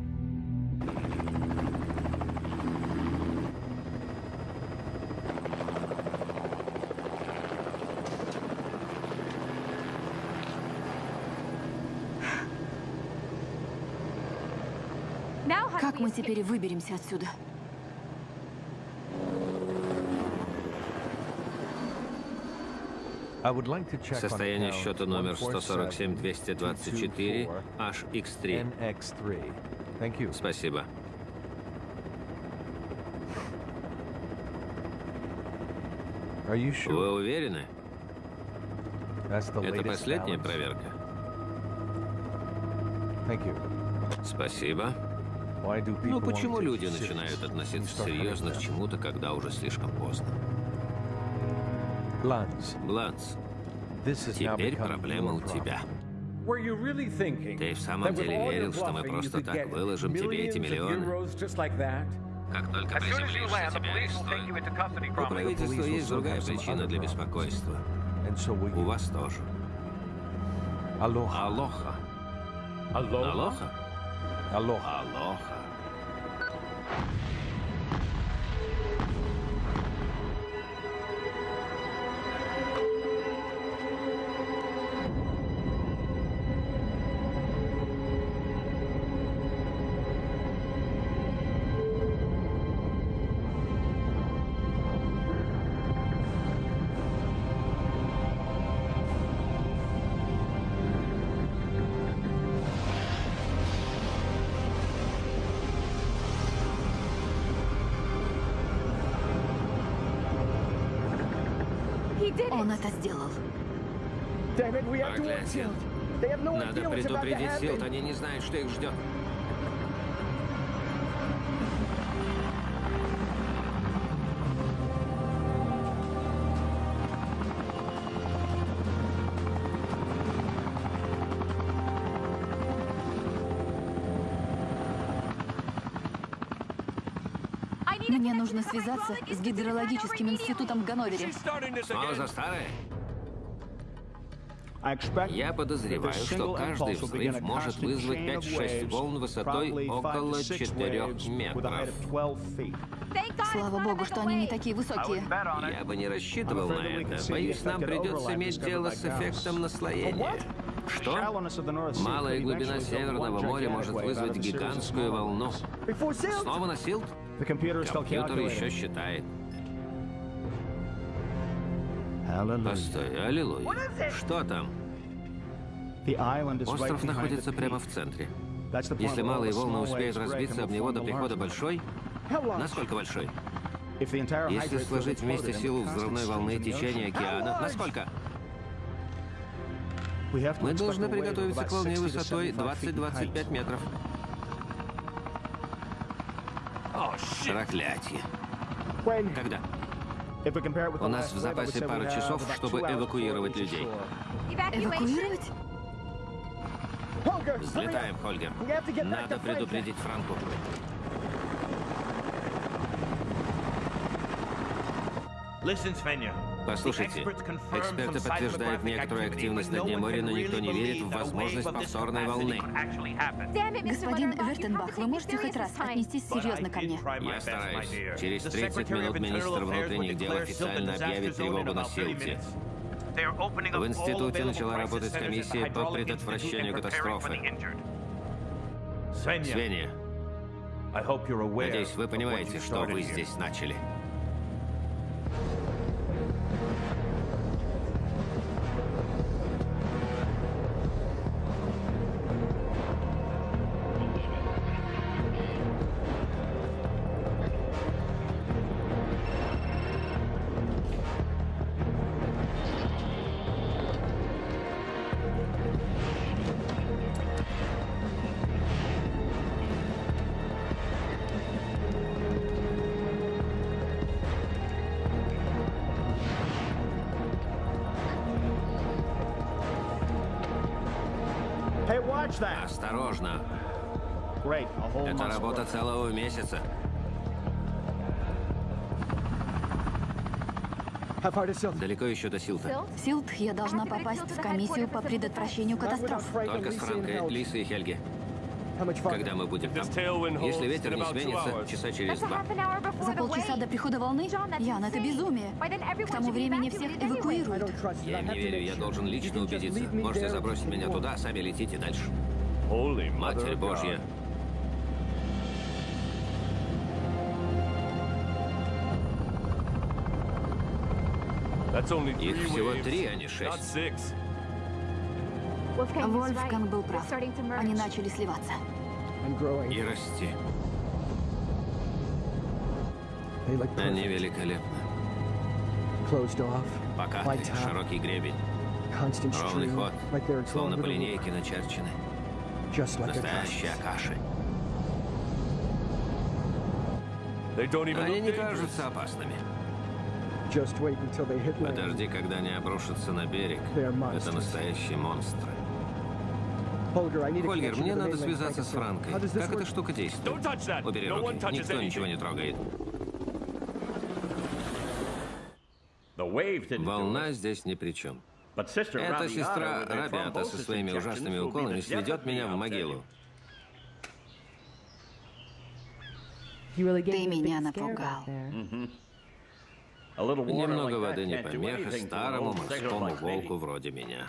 Как мы теперь выберемся отсюда? Состояние счета номер 147-224 HX3. Спасибо. Вы уверены? Это последняя проверка. Спасибо. Но почему люди начинают относиться серьезно к чему-то, когда уже слишком поздно? Бланс, теперь проблема у тебя. Ты в самом деле верил, что мы просто так выложим тебе эти миллионы? Как только приземлишься, тебя арестуют. У правительства есть другая причина для беспокойства. У вас тоже. Алоха. Алоха. Алоха? Алоха. Алоха. Знают, что их ждет. Мне нужно связаться с гидрологическим институтом в Ганновере. Снова за старое? Я подозреваю, что каждый взрыв может вызвать 5-6 волн высотой около 4 метров. Слава богу, что они не такие высокие. Я бы не рассчитывал на это. Боюсь, нам придется иметь дело с эффектом наслоения. Что? Малая глубина Северного моря может вызвать гигантскую волну. Снова на Силт? Компьютер еще считает. Постой, аллилуйя. Что там? Остров находится прямо в центре. Если малые волны успеют разбиться об него до прихода большой, насколько большой? Если сложить вместе силу взрывной волны и течения океана, насколько? Мы должны приготовиться к волне высотой 20-25 метров. Проклятие. Когда? У нас в запасе пара часов, чтобы эвакуировать людей. Эвакуировать? Взлетаем, Хольгер. Надо предупредить Франку. Послушайте, эксперты подтверждают некоторую активность на дне моря, но никто не верит в возможность повторной волны. Господин Вертенбах, вы можете хоть раз отнестись серьезно ко мне? Я стараюсь. Через 30 минут министр внутренних дел официально объявит тревогу на Силте. В институте начала работать комиссия по предотвращению катастрофы. Свенья, надеюсь, вы понимаете, что вы здесь начали. Осторожно. Это работа целого месяца. Далеко еще до Силта. Силт, я должна попасть в комиссию по предотвращению катастроф. Только с Франкой, Лисой и Хельги. Когда мы будем там? Если ветер не сменится, часа через два. За полчаса до прихода волны? Ян, это безумие. К тому времени всех эвакуируют. Я им не верю, я должен лично убедиться. Можете забросить меня туда, а сами летите дальше. Матерь Божья. Их всего три, а не шесть. Вольфганг был прав. Они начали сливаться. И расти. Они великолепны. Покатый, широкий гребень, ровный ход, словно по линейке начерчены. Настоящие акаши. Они не кажутся опасными. Подожди, когда они обрушатся на берег. Это настоящие монстры. Хольгер, мне надо связаться с Франкой. Как эта штука действует? Убери руки. Никто ничего не трогает. Волна здесь ни при чем. Эта сестра Рабиата со своими ужасными уколами сведет меня в могилу. Ты меня напугал. Немного воды не помеха старому морскому волку вроде меня.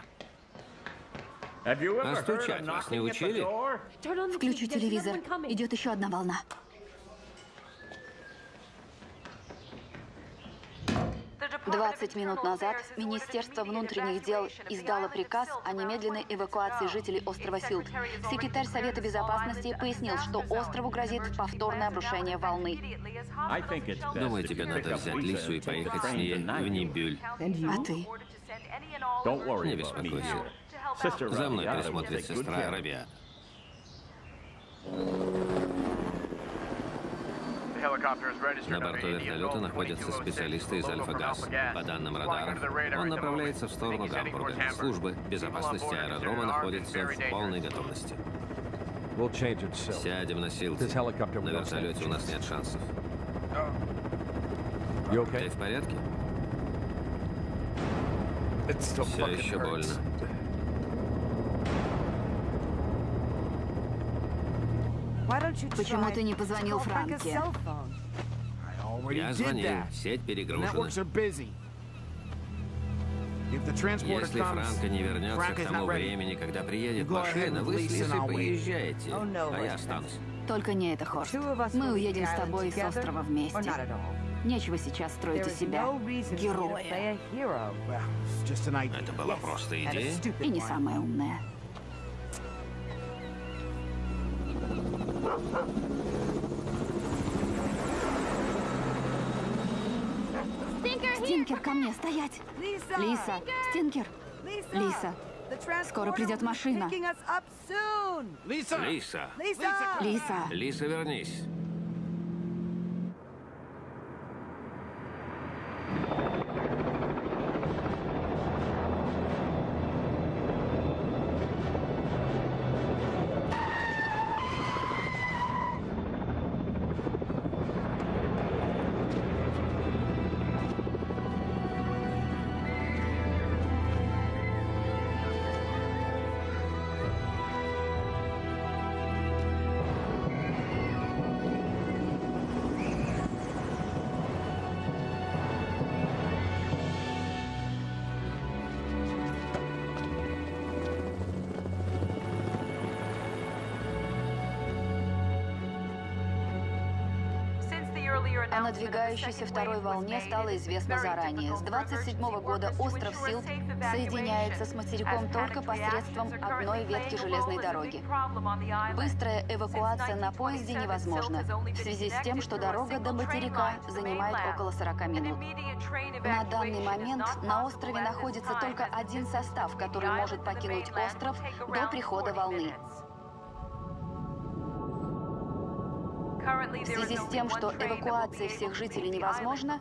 А стучать вас не учили? Включу телевизор. Идет еще одна волна. 20 минут назад Министерство внутренних дел издало приказ о немедленной эвакуации жителей острова Силд. Секретарь Совета Безопасности пояснил, что острову грозит повторное обрушение волны. Думаю, тебе надо взять Лису и поехать с ней в Нимбюль. А ты? Не беспокойся. За мной присмотрит сестра Рабиат. На борту вертолета находятся специалисты из Альфа-Газ. По данным радаров, он направляется в сторону Гамбурга. Службы безопасности аэродрома находятся в полной готовности. Сядем на Силти. На вертолете у нас нет шансов. Ты в порядке? Все еще больно. Почему ты не позвонил Франке? Я звонил. Сеть перегружена. Если Франко не вернется к тому времени, когда приедет машина, вы с Лисой поезжаете, а я останусь. Только не это, Хорст. Мы уедем с тобой с острова вместе. Нечего сейчас строить из себя героя. Это была просто идея. И не самая умная. Стинкер, ко мне, стоять! Лиса, Стинкер! Лиса, скоро придет машина. Лиса! Лиса! Лиса, вернись. Надвигающейся второй волне стало известно заранее. С 27 года остров Силд соединяется с материком только посредством одной ветки железной дороги. Быстрая эвакуация на поезде невозможна, в связи с тем, что дорога до материка занимает около 40 минут. На данный момент на острове находится только один состав, который может покинуть остров до прихода волны. В связи с тем, что эвакуация всех жителей невозможна,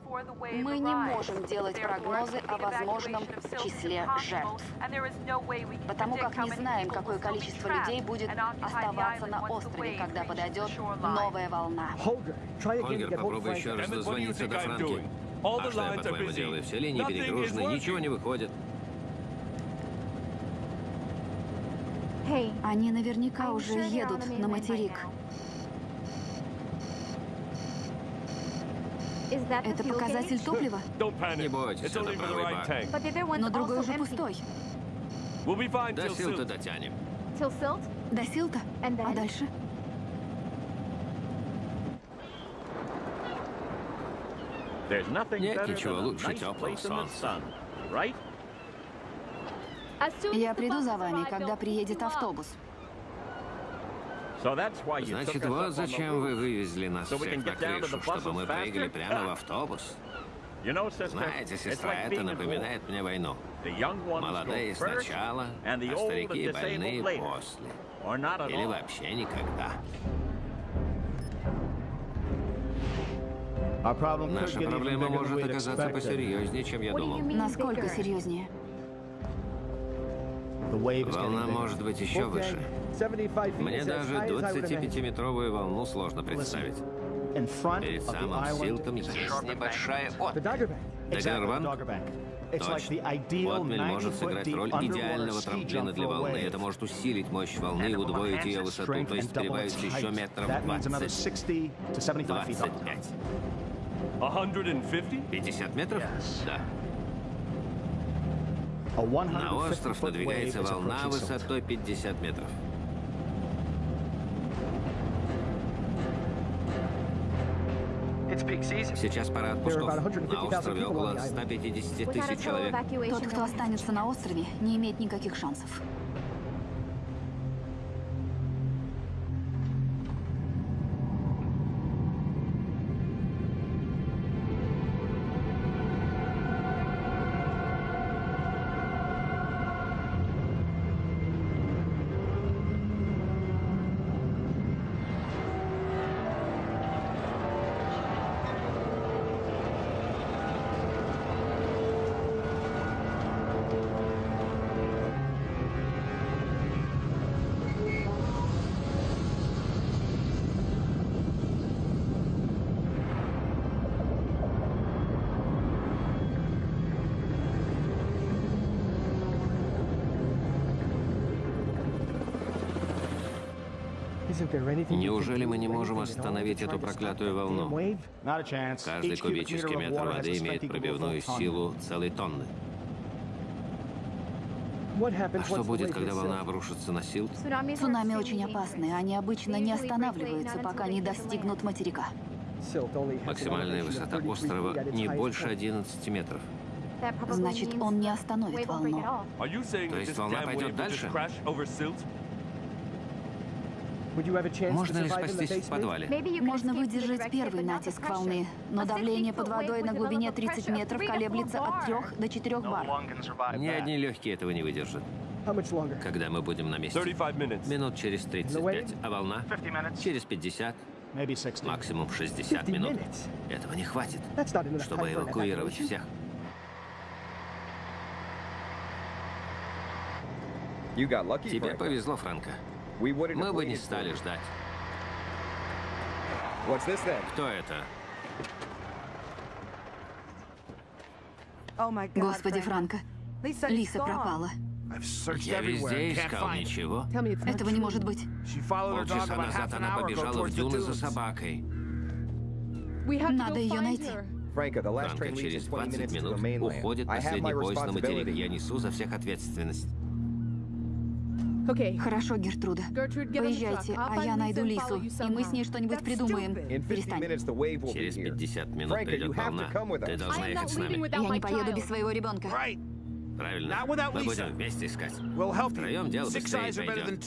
мы не можем делать прогнозы о возможном числе жертв, потому как не знаем, какое количество людей будет оставаться на острове, когда подойдет новая волна. Ольгер, попробуй еще раз дозвониться до Франки. А что я, по-твоему, делаю? Все линии перегружены, ничего не выходит. Они наверняка уже едут на материк. Это показатель топлива? Не бойтесь, это правый бак. Но другой уже пустой. До Силта дотянем. До Силта? А дальше? Нет ничего лучше теплого солнца. Я приду за вами, когда приедет автобус. Значит, вот зачем вы вывезли нас всех на крышу, чтобы мы прыгали прямо в автобус. Знаете, сестра, это напоминает мне войну. Молодые сначала, а старики больные после. Или вообще никогда. Наша проблема может оказаться посерьезнее, чем я думал. Насколько серьезнее? Волна может быть еще выше. Мне даже 25-метровую волну сложно представить. Перед самым силтом есть небольшая отмель. Дагербан? Точно. Отмель может сыграть роль идеального трамплина для волны. Это может усилить мощь волны и удвоить ее высоту, то есть прибавить еще метров 20. 25. 50 метров? Да. На остров надвигается волна высотой 50 метров. Сейчас пора отпусков. На острове около 150 тысяч человек. Тот, кто останется на острове, не имеет никаких шансов. Неужели мы не можем остановить эту проклятую волну? Каждый кубический метр воды имеет пробивную силу целой тонны. А что будет, когда волна обрушится на силт? Цунами очень опасны. Они обычно не останавливаются, пока не достигнут материка. Максимальная высота острова не больше 11 метров. Значит, он не остановит волну. То есть волна пойдет дальше? Можно ли спастись в подвале? Можно выдержать первый натиск волны, но давление под водой на глубине 30 метров колеблется от 3 до 4 бар. Ни одни легкие этого не выдержат. Когда мы будем на месте? Минут через 35. А волна? Через 50. Максимум 60 минут. Этого не хватит, чтобы эвакуировать всех. Тебе повезло, Франко. Мы бы не стали ждать. Кто это? Господи, Франко. Лиса пропала. Я везде искал ничего. Этого не может быть. Полчаса назад она побежала в дюны за собакой. Надо ее найти. Франко, через 20 минут уходит последний поезд на материк. Я несу за всех ответственность. Хорошо, Гертруда. Поезжайте, а я найду Лису, и мы с ней что-нибудь придумаем. Перестань. Через 50 минут придет волна. Ты должна ехать с нами. Я не поеду без своего ребенка. Правильно. Мы будем вместе искать. Втроем дело быстрее пойдет.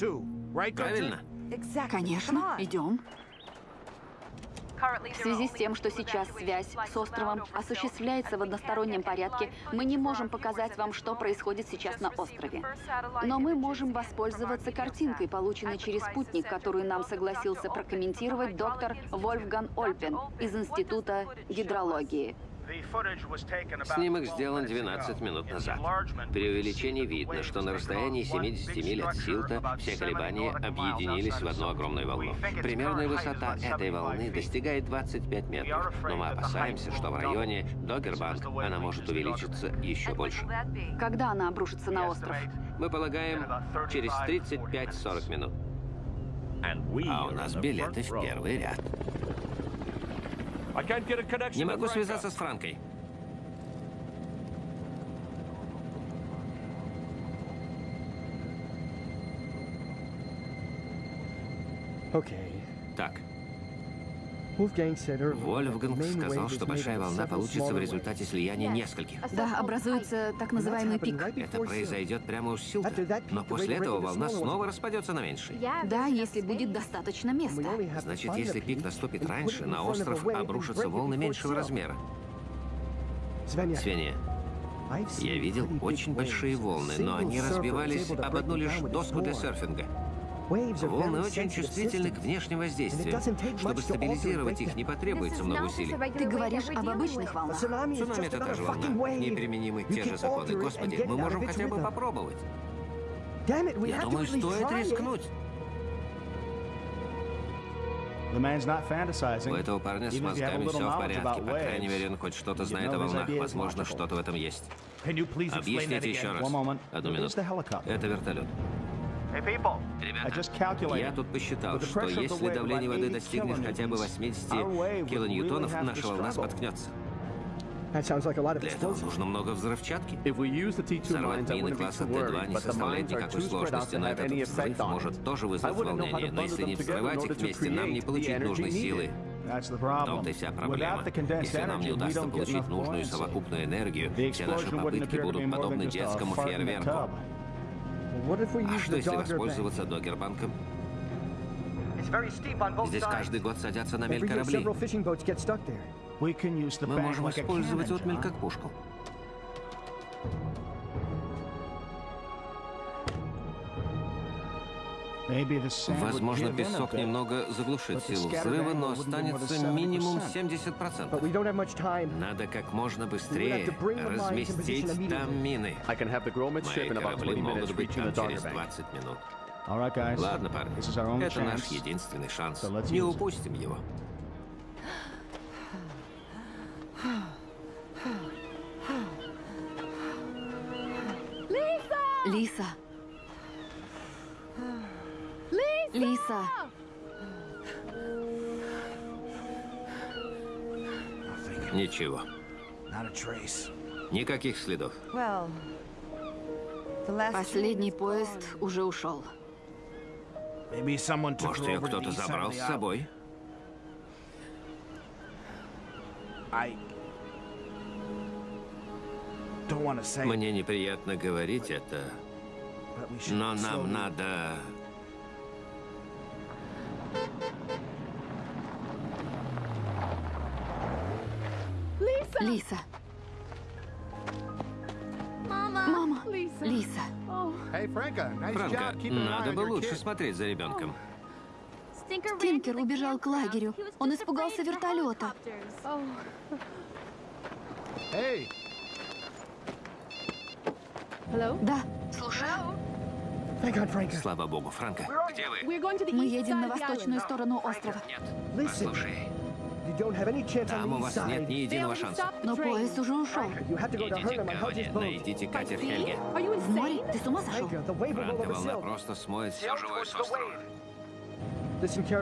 Правильно? Конечно, идем. В связи с тем, что сейчас связь с островом осуществляется в одностороннем порядке, мы не можем показать вам, что происходит сейчас на острове. Но мы можем воспользоваться картинкой, полученной через спутник, которую нам согласился прокомментировать доктор Вольфган Ольпен из Института гидрологии. Снимок сделан 12 минут назад. При увеличении видно, что на расстоянии 70 миль от Силта все колебания объединились в одну огромную волну. Примерная высота этой волны достигает 25 метров, но мы опасаемся, что в районе Догербанк она может увеличиться еще больше. Когда она обрушится на остров? Мы полагаем, через 35-40 минут. А у нас билеты в первый ряд. Не могу связаться с Франкой. Так. Вольфганг сказал, что большая волна получится в результате слияния нескольких. Да, образуется так называемый пик. Это произойдет прямо у Силта. Но после этого волна снова распадется на меньший. Да, если будет достаточно места. Значит, если пик наступит раньше, на остров обрушатся волны меньшего размера. Свенья, я видел очень большие волны, но они разбивались об одну лишь доску для серфинга. Волны очень чувствительны к внешним воздействиям. Чтобы стабилизировать их, не потребуется много усилий. Ты говоришь об обычных волнах. Цунами — это та же волна. Неприменимы те же законы. Господи, мы можем хотя бы попробовать. Я думаю, стоит рискнуть. У этого парня с мозгами все в порядке. По крайней мере, он хоть что-то знает о волнах. Возможно, что-то в этом есть. Объясните еще раз. Одну минуту. Это вертолет. Ребята, я тут посчитал, что если давление воды достигнет хотя бы 80 килоньютонов, наша волна споткнется. Для этого нужно много взрывчатки. Взорвать мины класса Т-2 не составляет никакой сложности, но этот взрыв может тоже вызвать волнение. Но если не взрывать их вместе, нам не получить нужной силы. В том-то и вся проблема. Если нам не удастся получить нужную совокупную энергию, все наши попытки будут подобны детскому фейерверку. А что, если воспользоваться догербанком? Здесь каждый год садятся на мель корабли. Мы можем использовать отмель как пушку. Возможно, песок немного заглушит силу взрыва, но останется минимум 70%. Надо как можно быстрее разместить там мины. Мои корабли могут быть там через 20 минут. Ладно, парни, это наш единственный шанс. Не упустим его. Лиса! Лиса! Ничего. Никаких следов. Последний поезд уже ушел. Может, ее кто-то забрал с собой? Мне неприятно говорить это, но нам надо... Лиса! Мама! Лиса! Франко, надо бы лучше смотреть за ребенком. Стинкер убежал к лагерю. Он испугался вертолета. Да, слушаю. Слава богу, Франко. Где вы? Мы едем на восточную сторону острова. Нет. Послушай. Там у вас нет ни единого шанса. Но поезд уже ушел. Идите к воде, найдите катер Хельги. В море? Ты с ума сошел? Франко, волна просто смоет все живое с острова.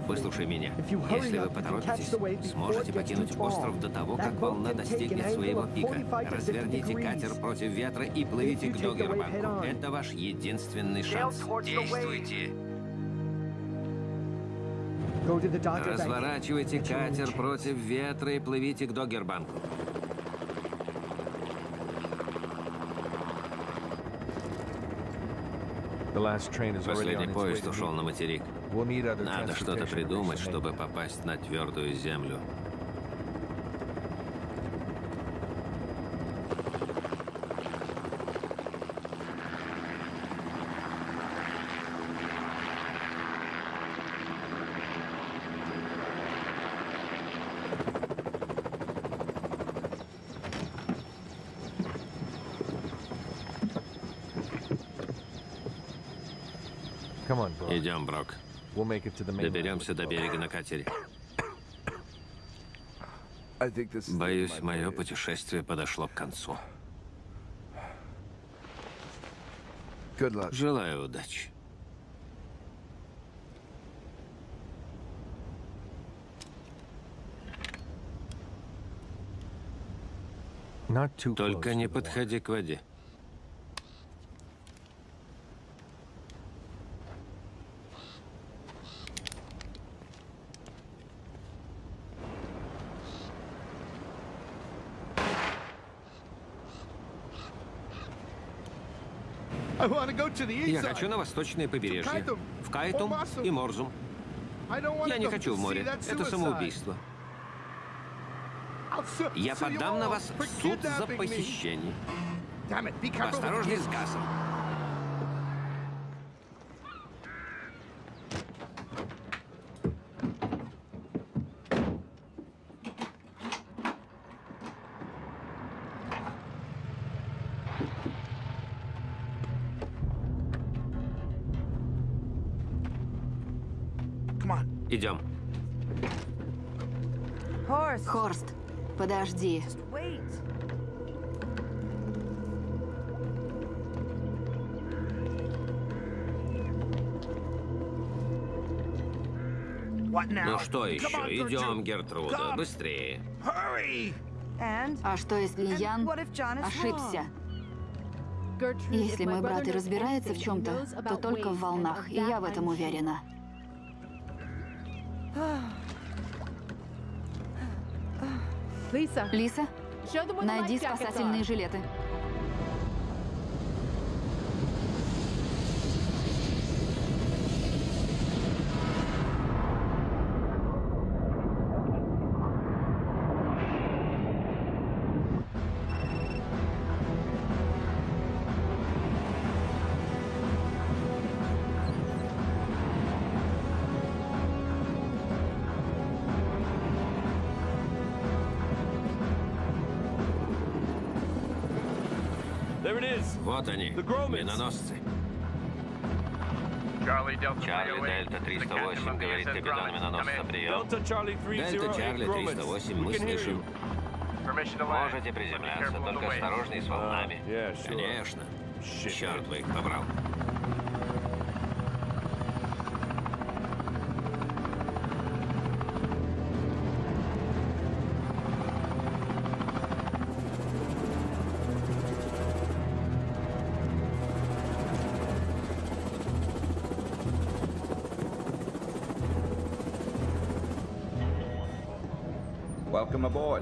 Выслушай меня. Если вы поторопитесь, сможете покинуть остров до того, как волна достигнет своего пика. Разверните катер против ветра и плывите к Догербанку. Это ваш единственный шанс. Действуйте. Разворачивайте катер против ветра и плывите к Догербанку. Последний поезд ушел на материк. Надо что-то придумать, чтобы попасть на твердую землю. Идем, Брок. Доберемся до берега на катере. Боюсь, мое путешествие подошло к концу. Желаю удачи. Только не подходи к воде. Я хочу на восточное побережье. В Кайтум и Морзум. Я не хочу в море. Это самоубийство. Я подам на вас в суд за похищение. Осторожней с газом. Подожди. Ну что еще? Идем, Гертруда, быстрее. А что, если Ян ошибся? Если мой брат и разбирается в чем-то, то только в волнах, и я в этом уверена. Лиса, найди спасательные жилеты. Миноносцы. Чарли Дельта 308, говорит капитан миноносца, прием. Дельта Чарли 308, мы слышим. Можете приземляться, только осторожней с волнами. Конечно. Черт бы их побрал.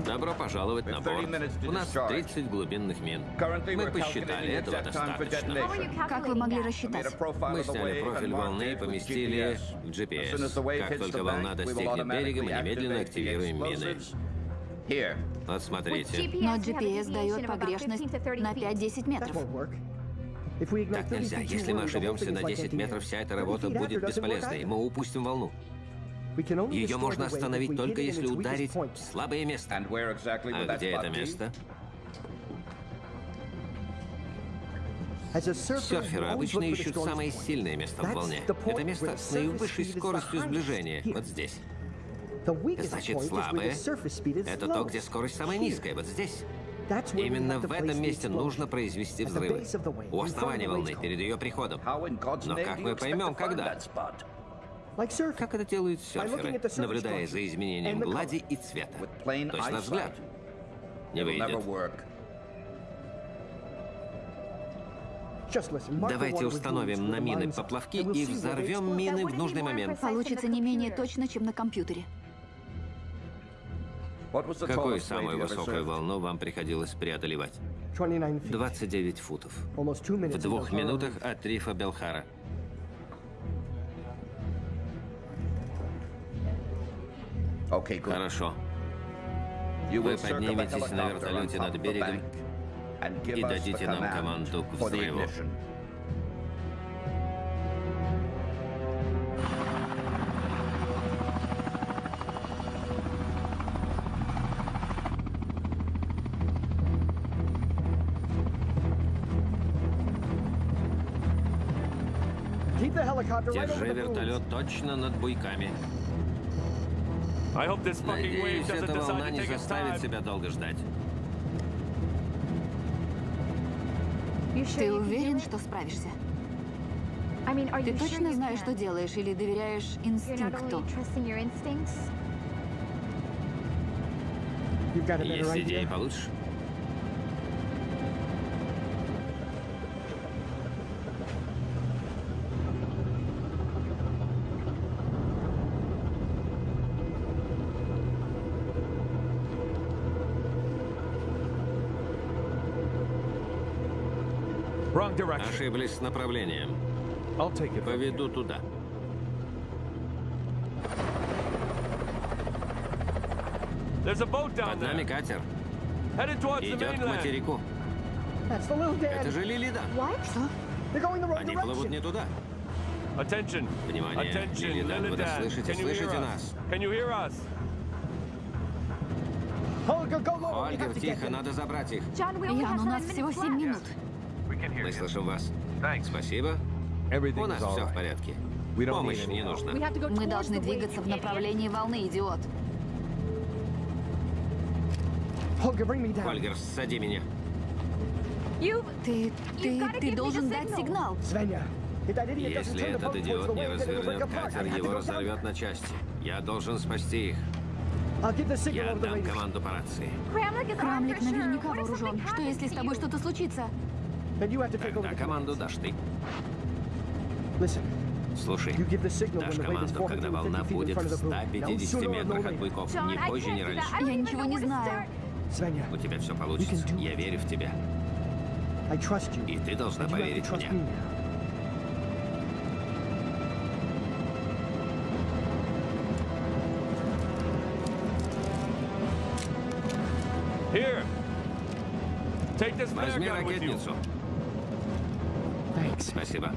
Добро пожаловать на борт. У нас 30 глубинных мин. Мы посчитали, этого достаточно. Как вы могли рассчитать? Мы сняли профиль волны и поместили в GPS. Как только волна достигнет берега, мы немедленно активируем мины. Вот смотрите. Но GPS дает погрешность на 5-10 метров. Так нельзя. Если мы ошибемся на 10 метров, вся эта работа будет бесполезной. Мы упустим волну. Ее можно остановить только если ударить в слабое место. А где это место? Серферы обычно ищут самое сильное место в волне. Это место с наивысшей скоростью сближения, вот здесь. Значит, слабое — это то, где скорость самая низкая, вот здесь. Именно в этом месте нужно произвести взрывы. У основания волны, перед ее приходом. Но как мы поймем, когда? Как это делают серферы, наблюдая за изменением глади и цвета? То есть на взгляд. Не выйдет. Давайте установим на мины поплавки и взорвем мины в нужный момент. Получится не менее точно, чем на компьютере. Какую самую высокую волну вам приходилось преодолевать? 29 футов. В двух минутах от рифа Белхара. Хорошо. Вы подниметесь на вертолете над берегом и дадите нам команду к взрыву. Держи вертолет точно над буйками. Надеюсь, эта волна не заставит себя долго ждать. Ты уверен, что справишься? Ты точно знаешь, что делаешь, или доверяешь инстинкту? Есть идеи получше? Ошиблись с направлением. Поведу туда. Под нами катер. Идет к материку. Это же Лилида. Они плывут не туда. Внимание, Лилида, вы нас слышите? Слышите нас? Ольга, тихо, надо забрать их. Ян, у нас всего 7 минут. Мы слышим вас. Спасибо. У нас все в порядке. Помощь не нужна. Мы должны двигаться в направлении волны, идиот. Ольгер, сади меня. Ты, ты, ты должен дать сигнал. Если этот идиот не развернет катер, его разорвет на части. Я должен спасти их. Я отдам команду по рации. Крамлик наверняка вооружен. Что если с тобой что-то случится? Тогда команду дашь ты. Слушай, дашь команду, когда волна будет в 150 метрах от буйков. Ни позже, ни раньше. Я ничего не знаю. У тебя все получится. Я верю в тебя. И ты должна поверить мне. Here. Take this flare Возьми gun with you. ракетницу. Спасибо.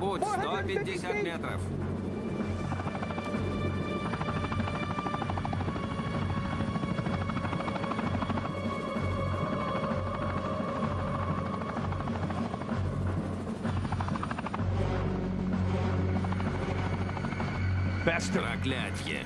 Забудь, 150 метров. Проклятье.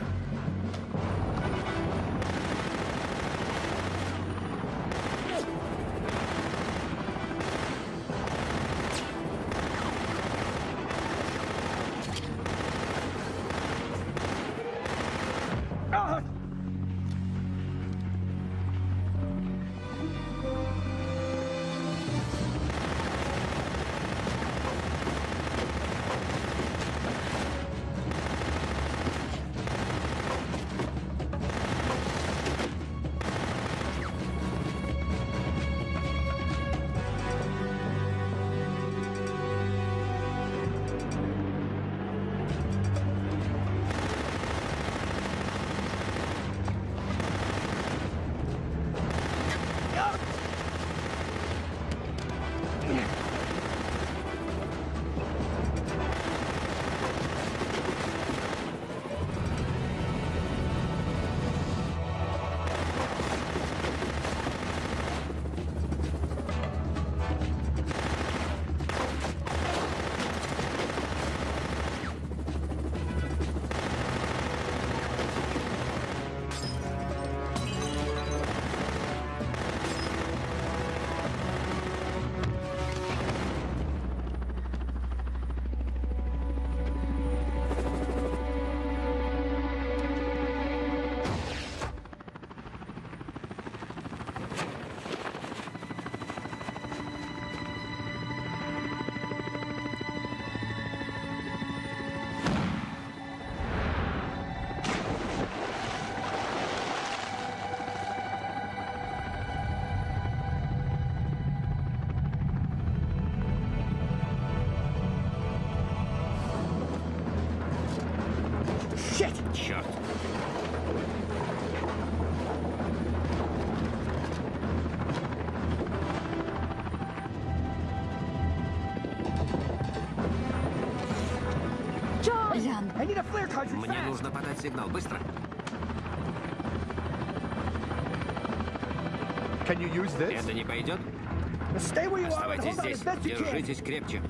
Сигнал. Быстро. Это не пойдет? Оставайтесь здесь. Держитесь крепче.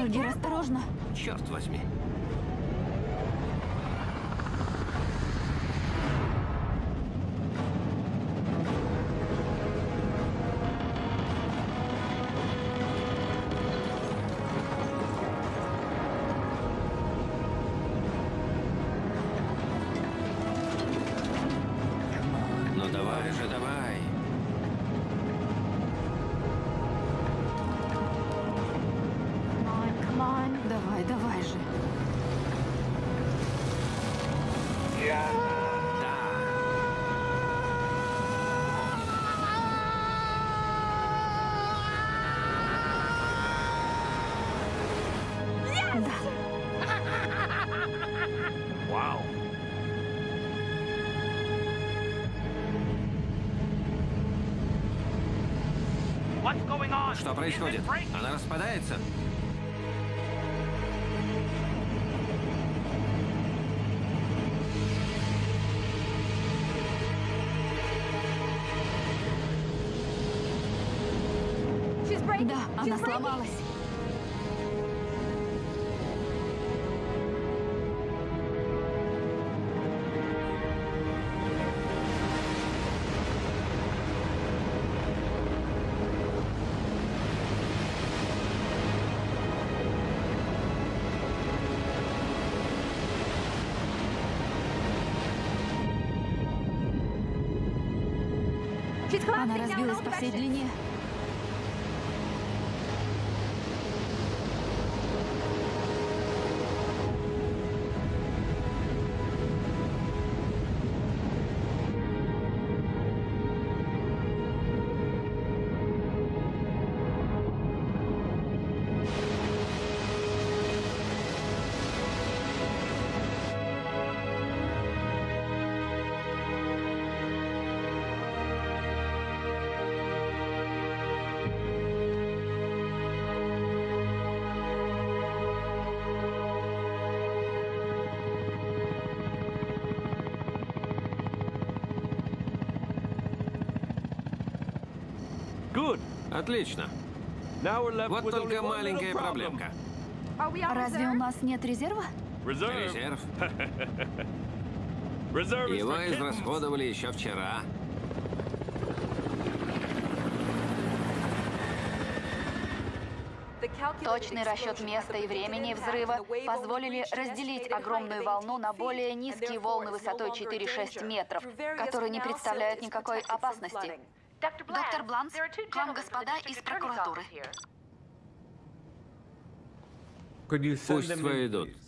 Ольгер, осторожно. Черт возьми. Ну давай же. Давай, Что происходит? Она распадается? Да, она сломалась. Отлично. Вот только маленькая проблемка. Разве у нас нет резерва? Резерв. Его израсходовали еще вчера. Точный расчет места и времени взрыва позволили разделить огромную волну на более низкие волны высотой 4-6 метров, которые не представляют никакой опасности. Доктор Бланс, к вам господа из прокуратуры. Пусть them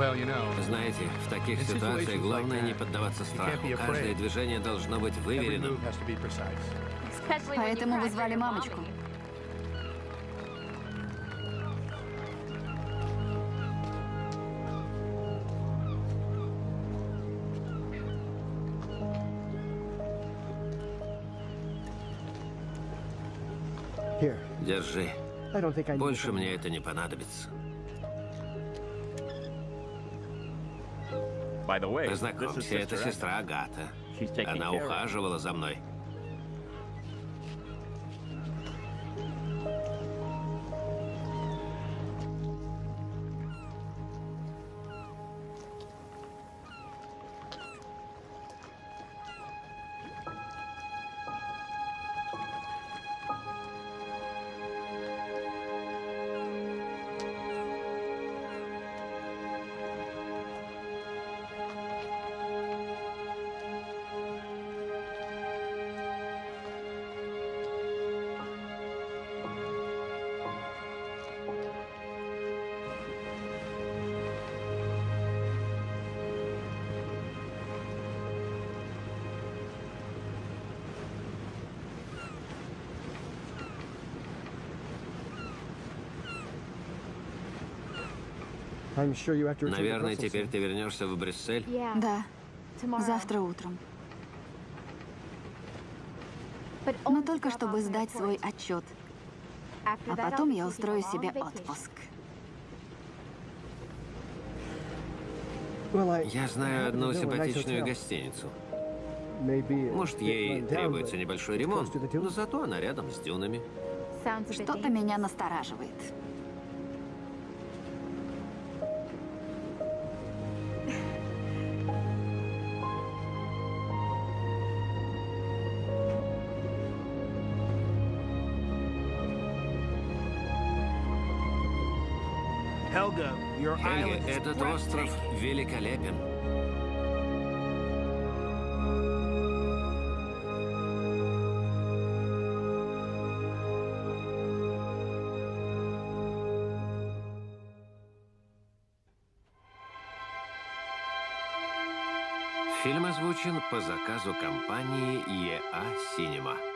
Знаете, в таких ситуациях главное не поддаваться страху. Каждое движение должно быть выверенным. Поэтому вы звали мамочку. Держи. Больше мне это не понадобится. Познакомься, это сестра Агата. She's taking Она care of ухаживала за мной. Наверное, теперь ты вернешься в Брюссель? Да, завтра утром. Но только чтобы сдать свой отчет. А потом я устрою себе отпуск. Я знаю одну симпатичную гостиницу. Может, ей требуется небольшой ремонт, но зато она рядом с дюнами. Что-то меня настораживает. Хельга, этот остров великолепен. Фильм озвучен по заказу компании EA Cinema.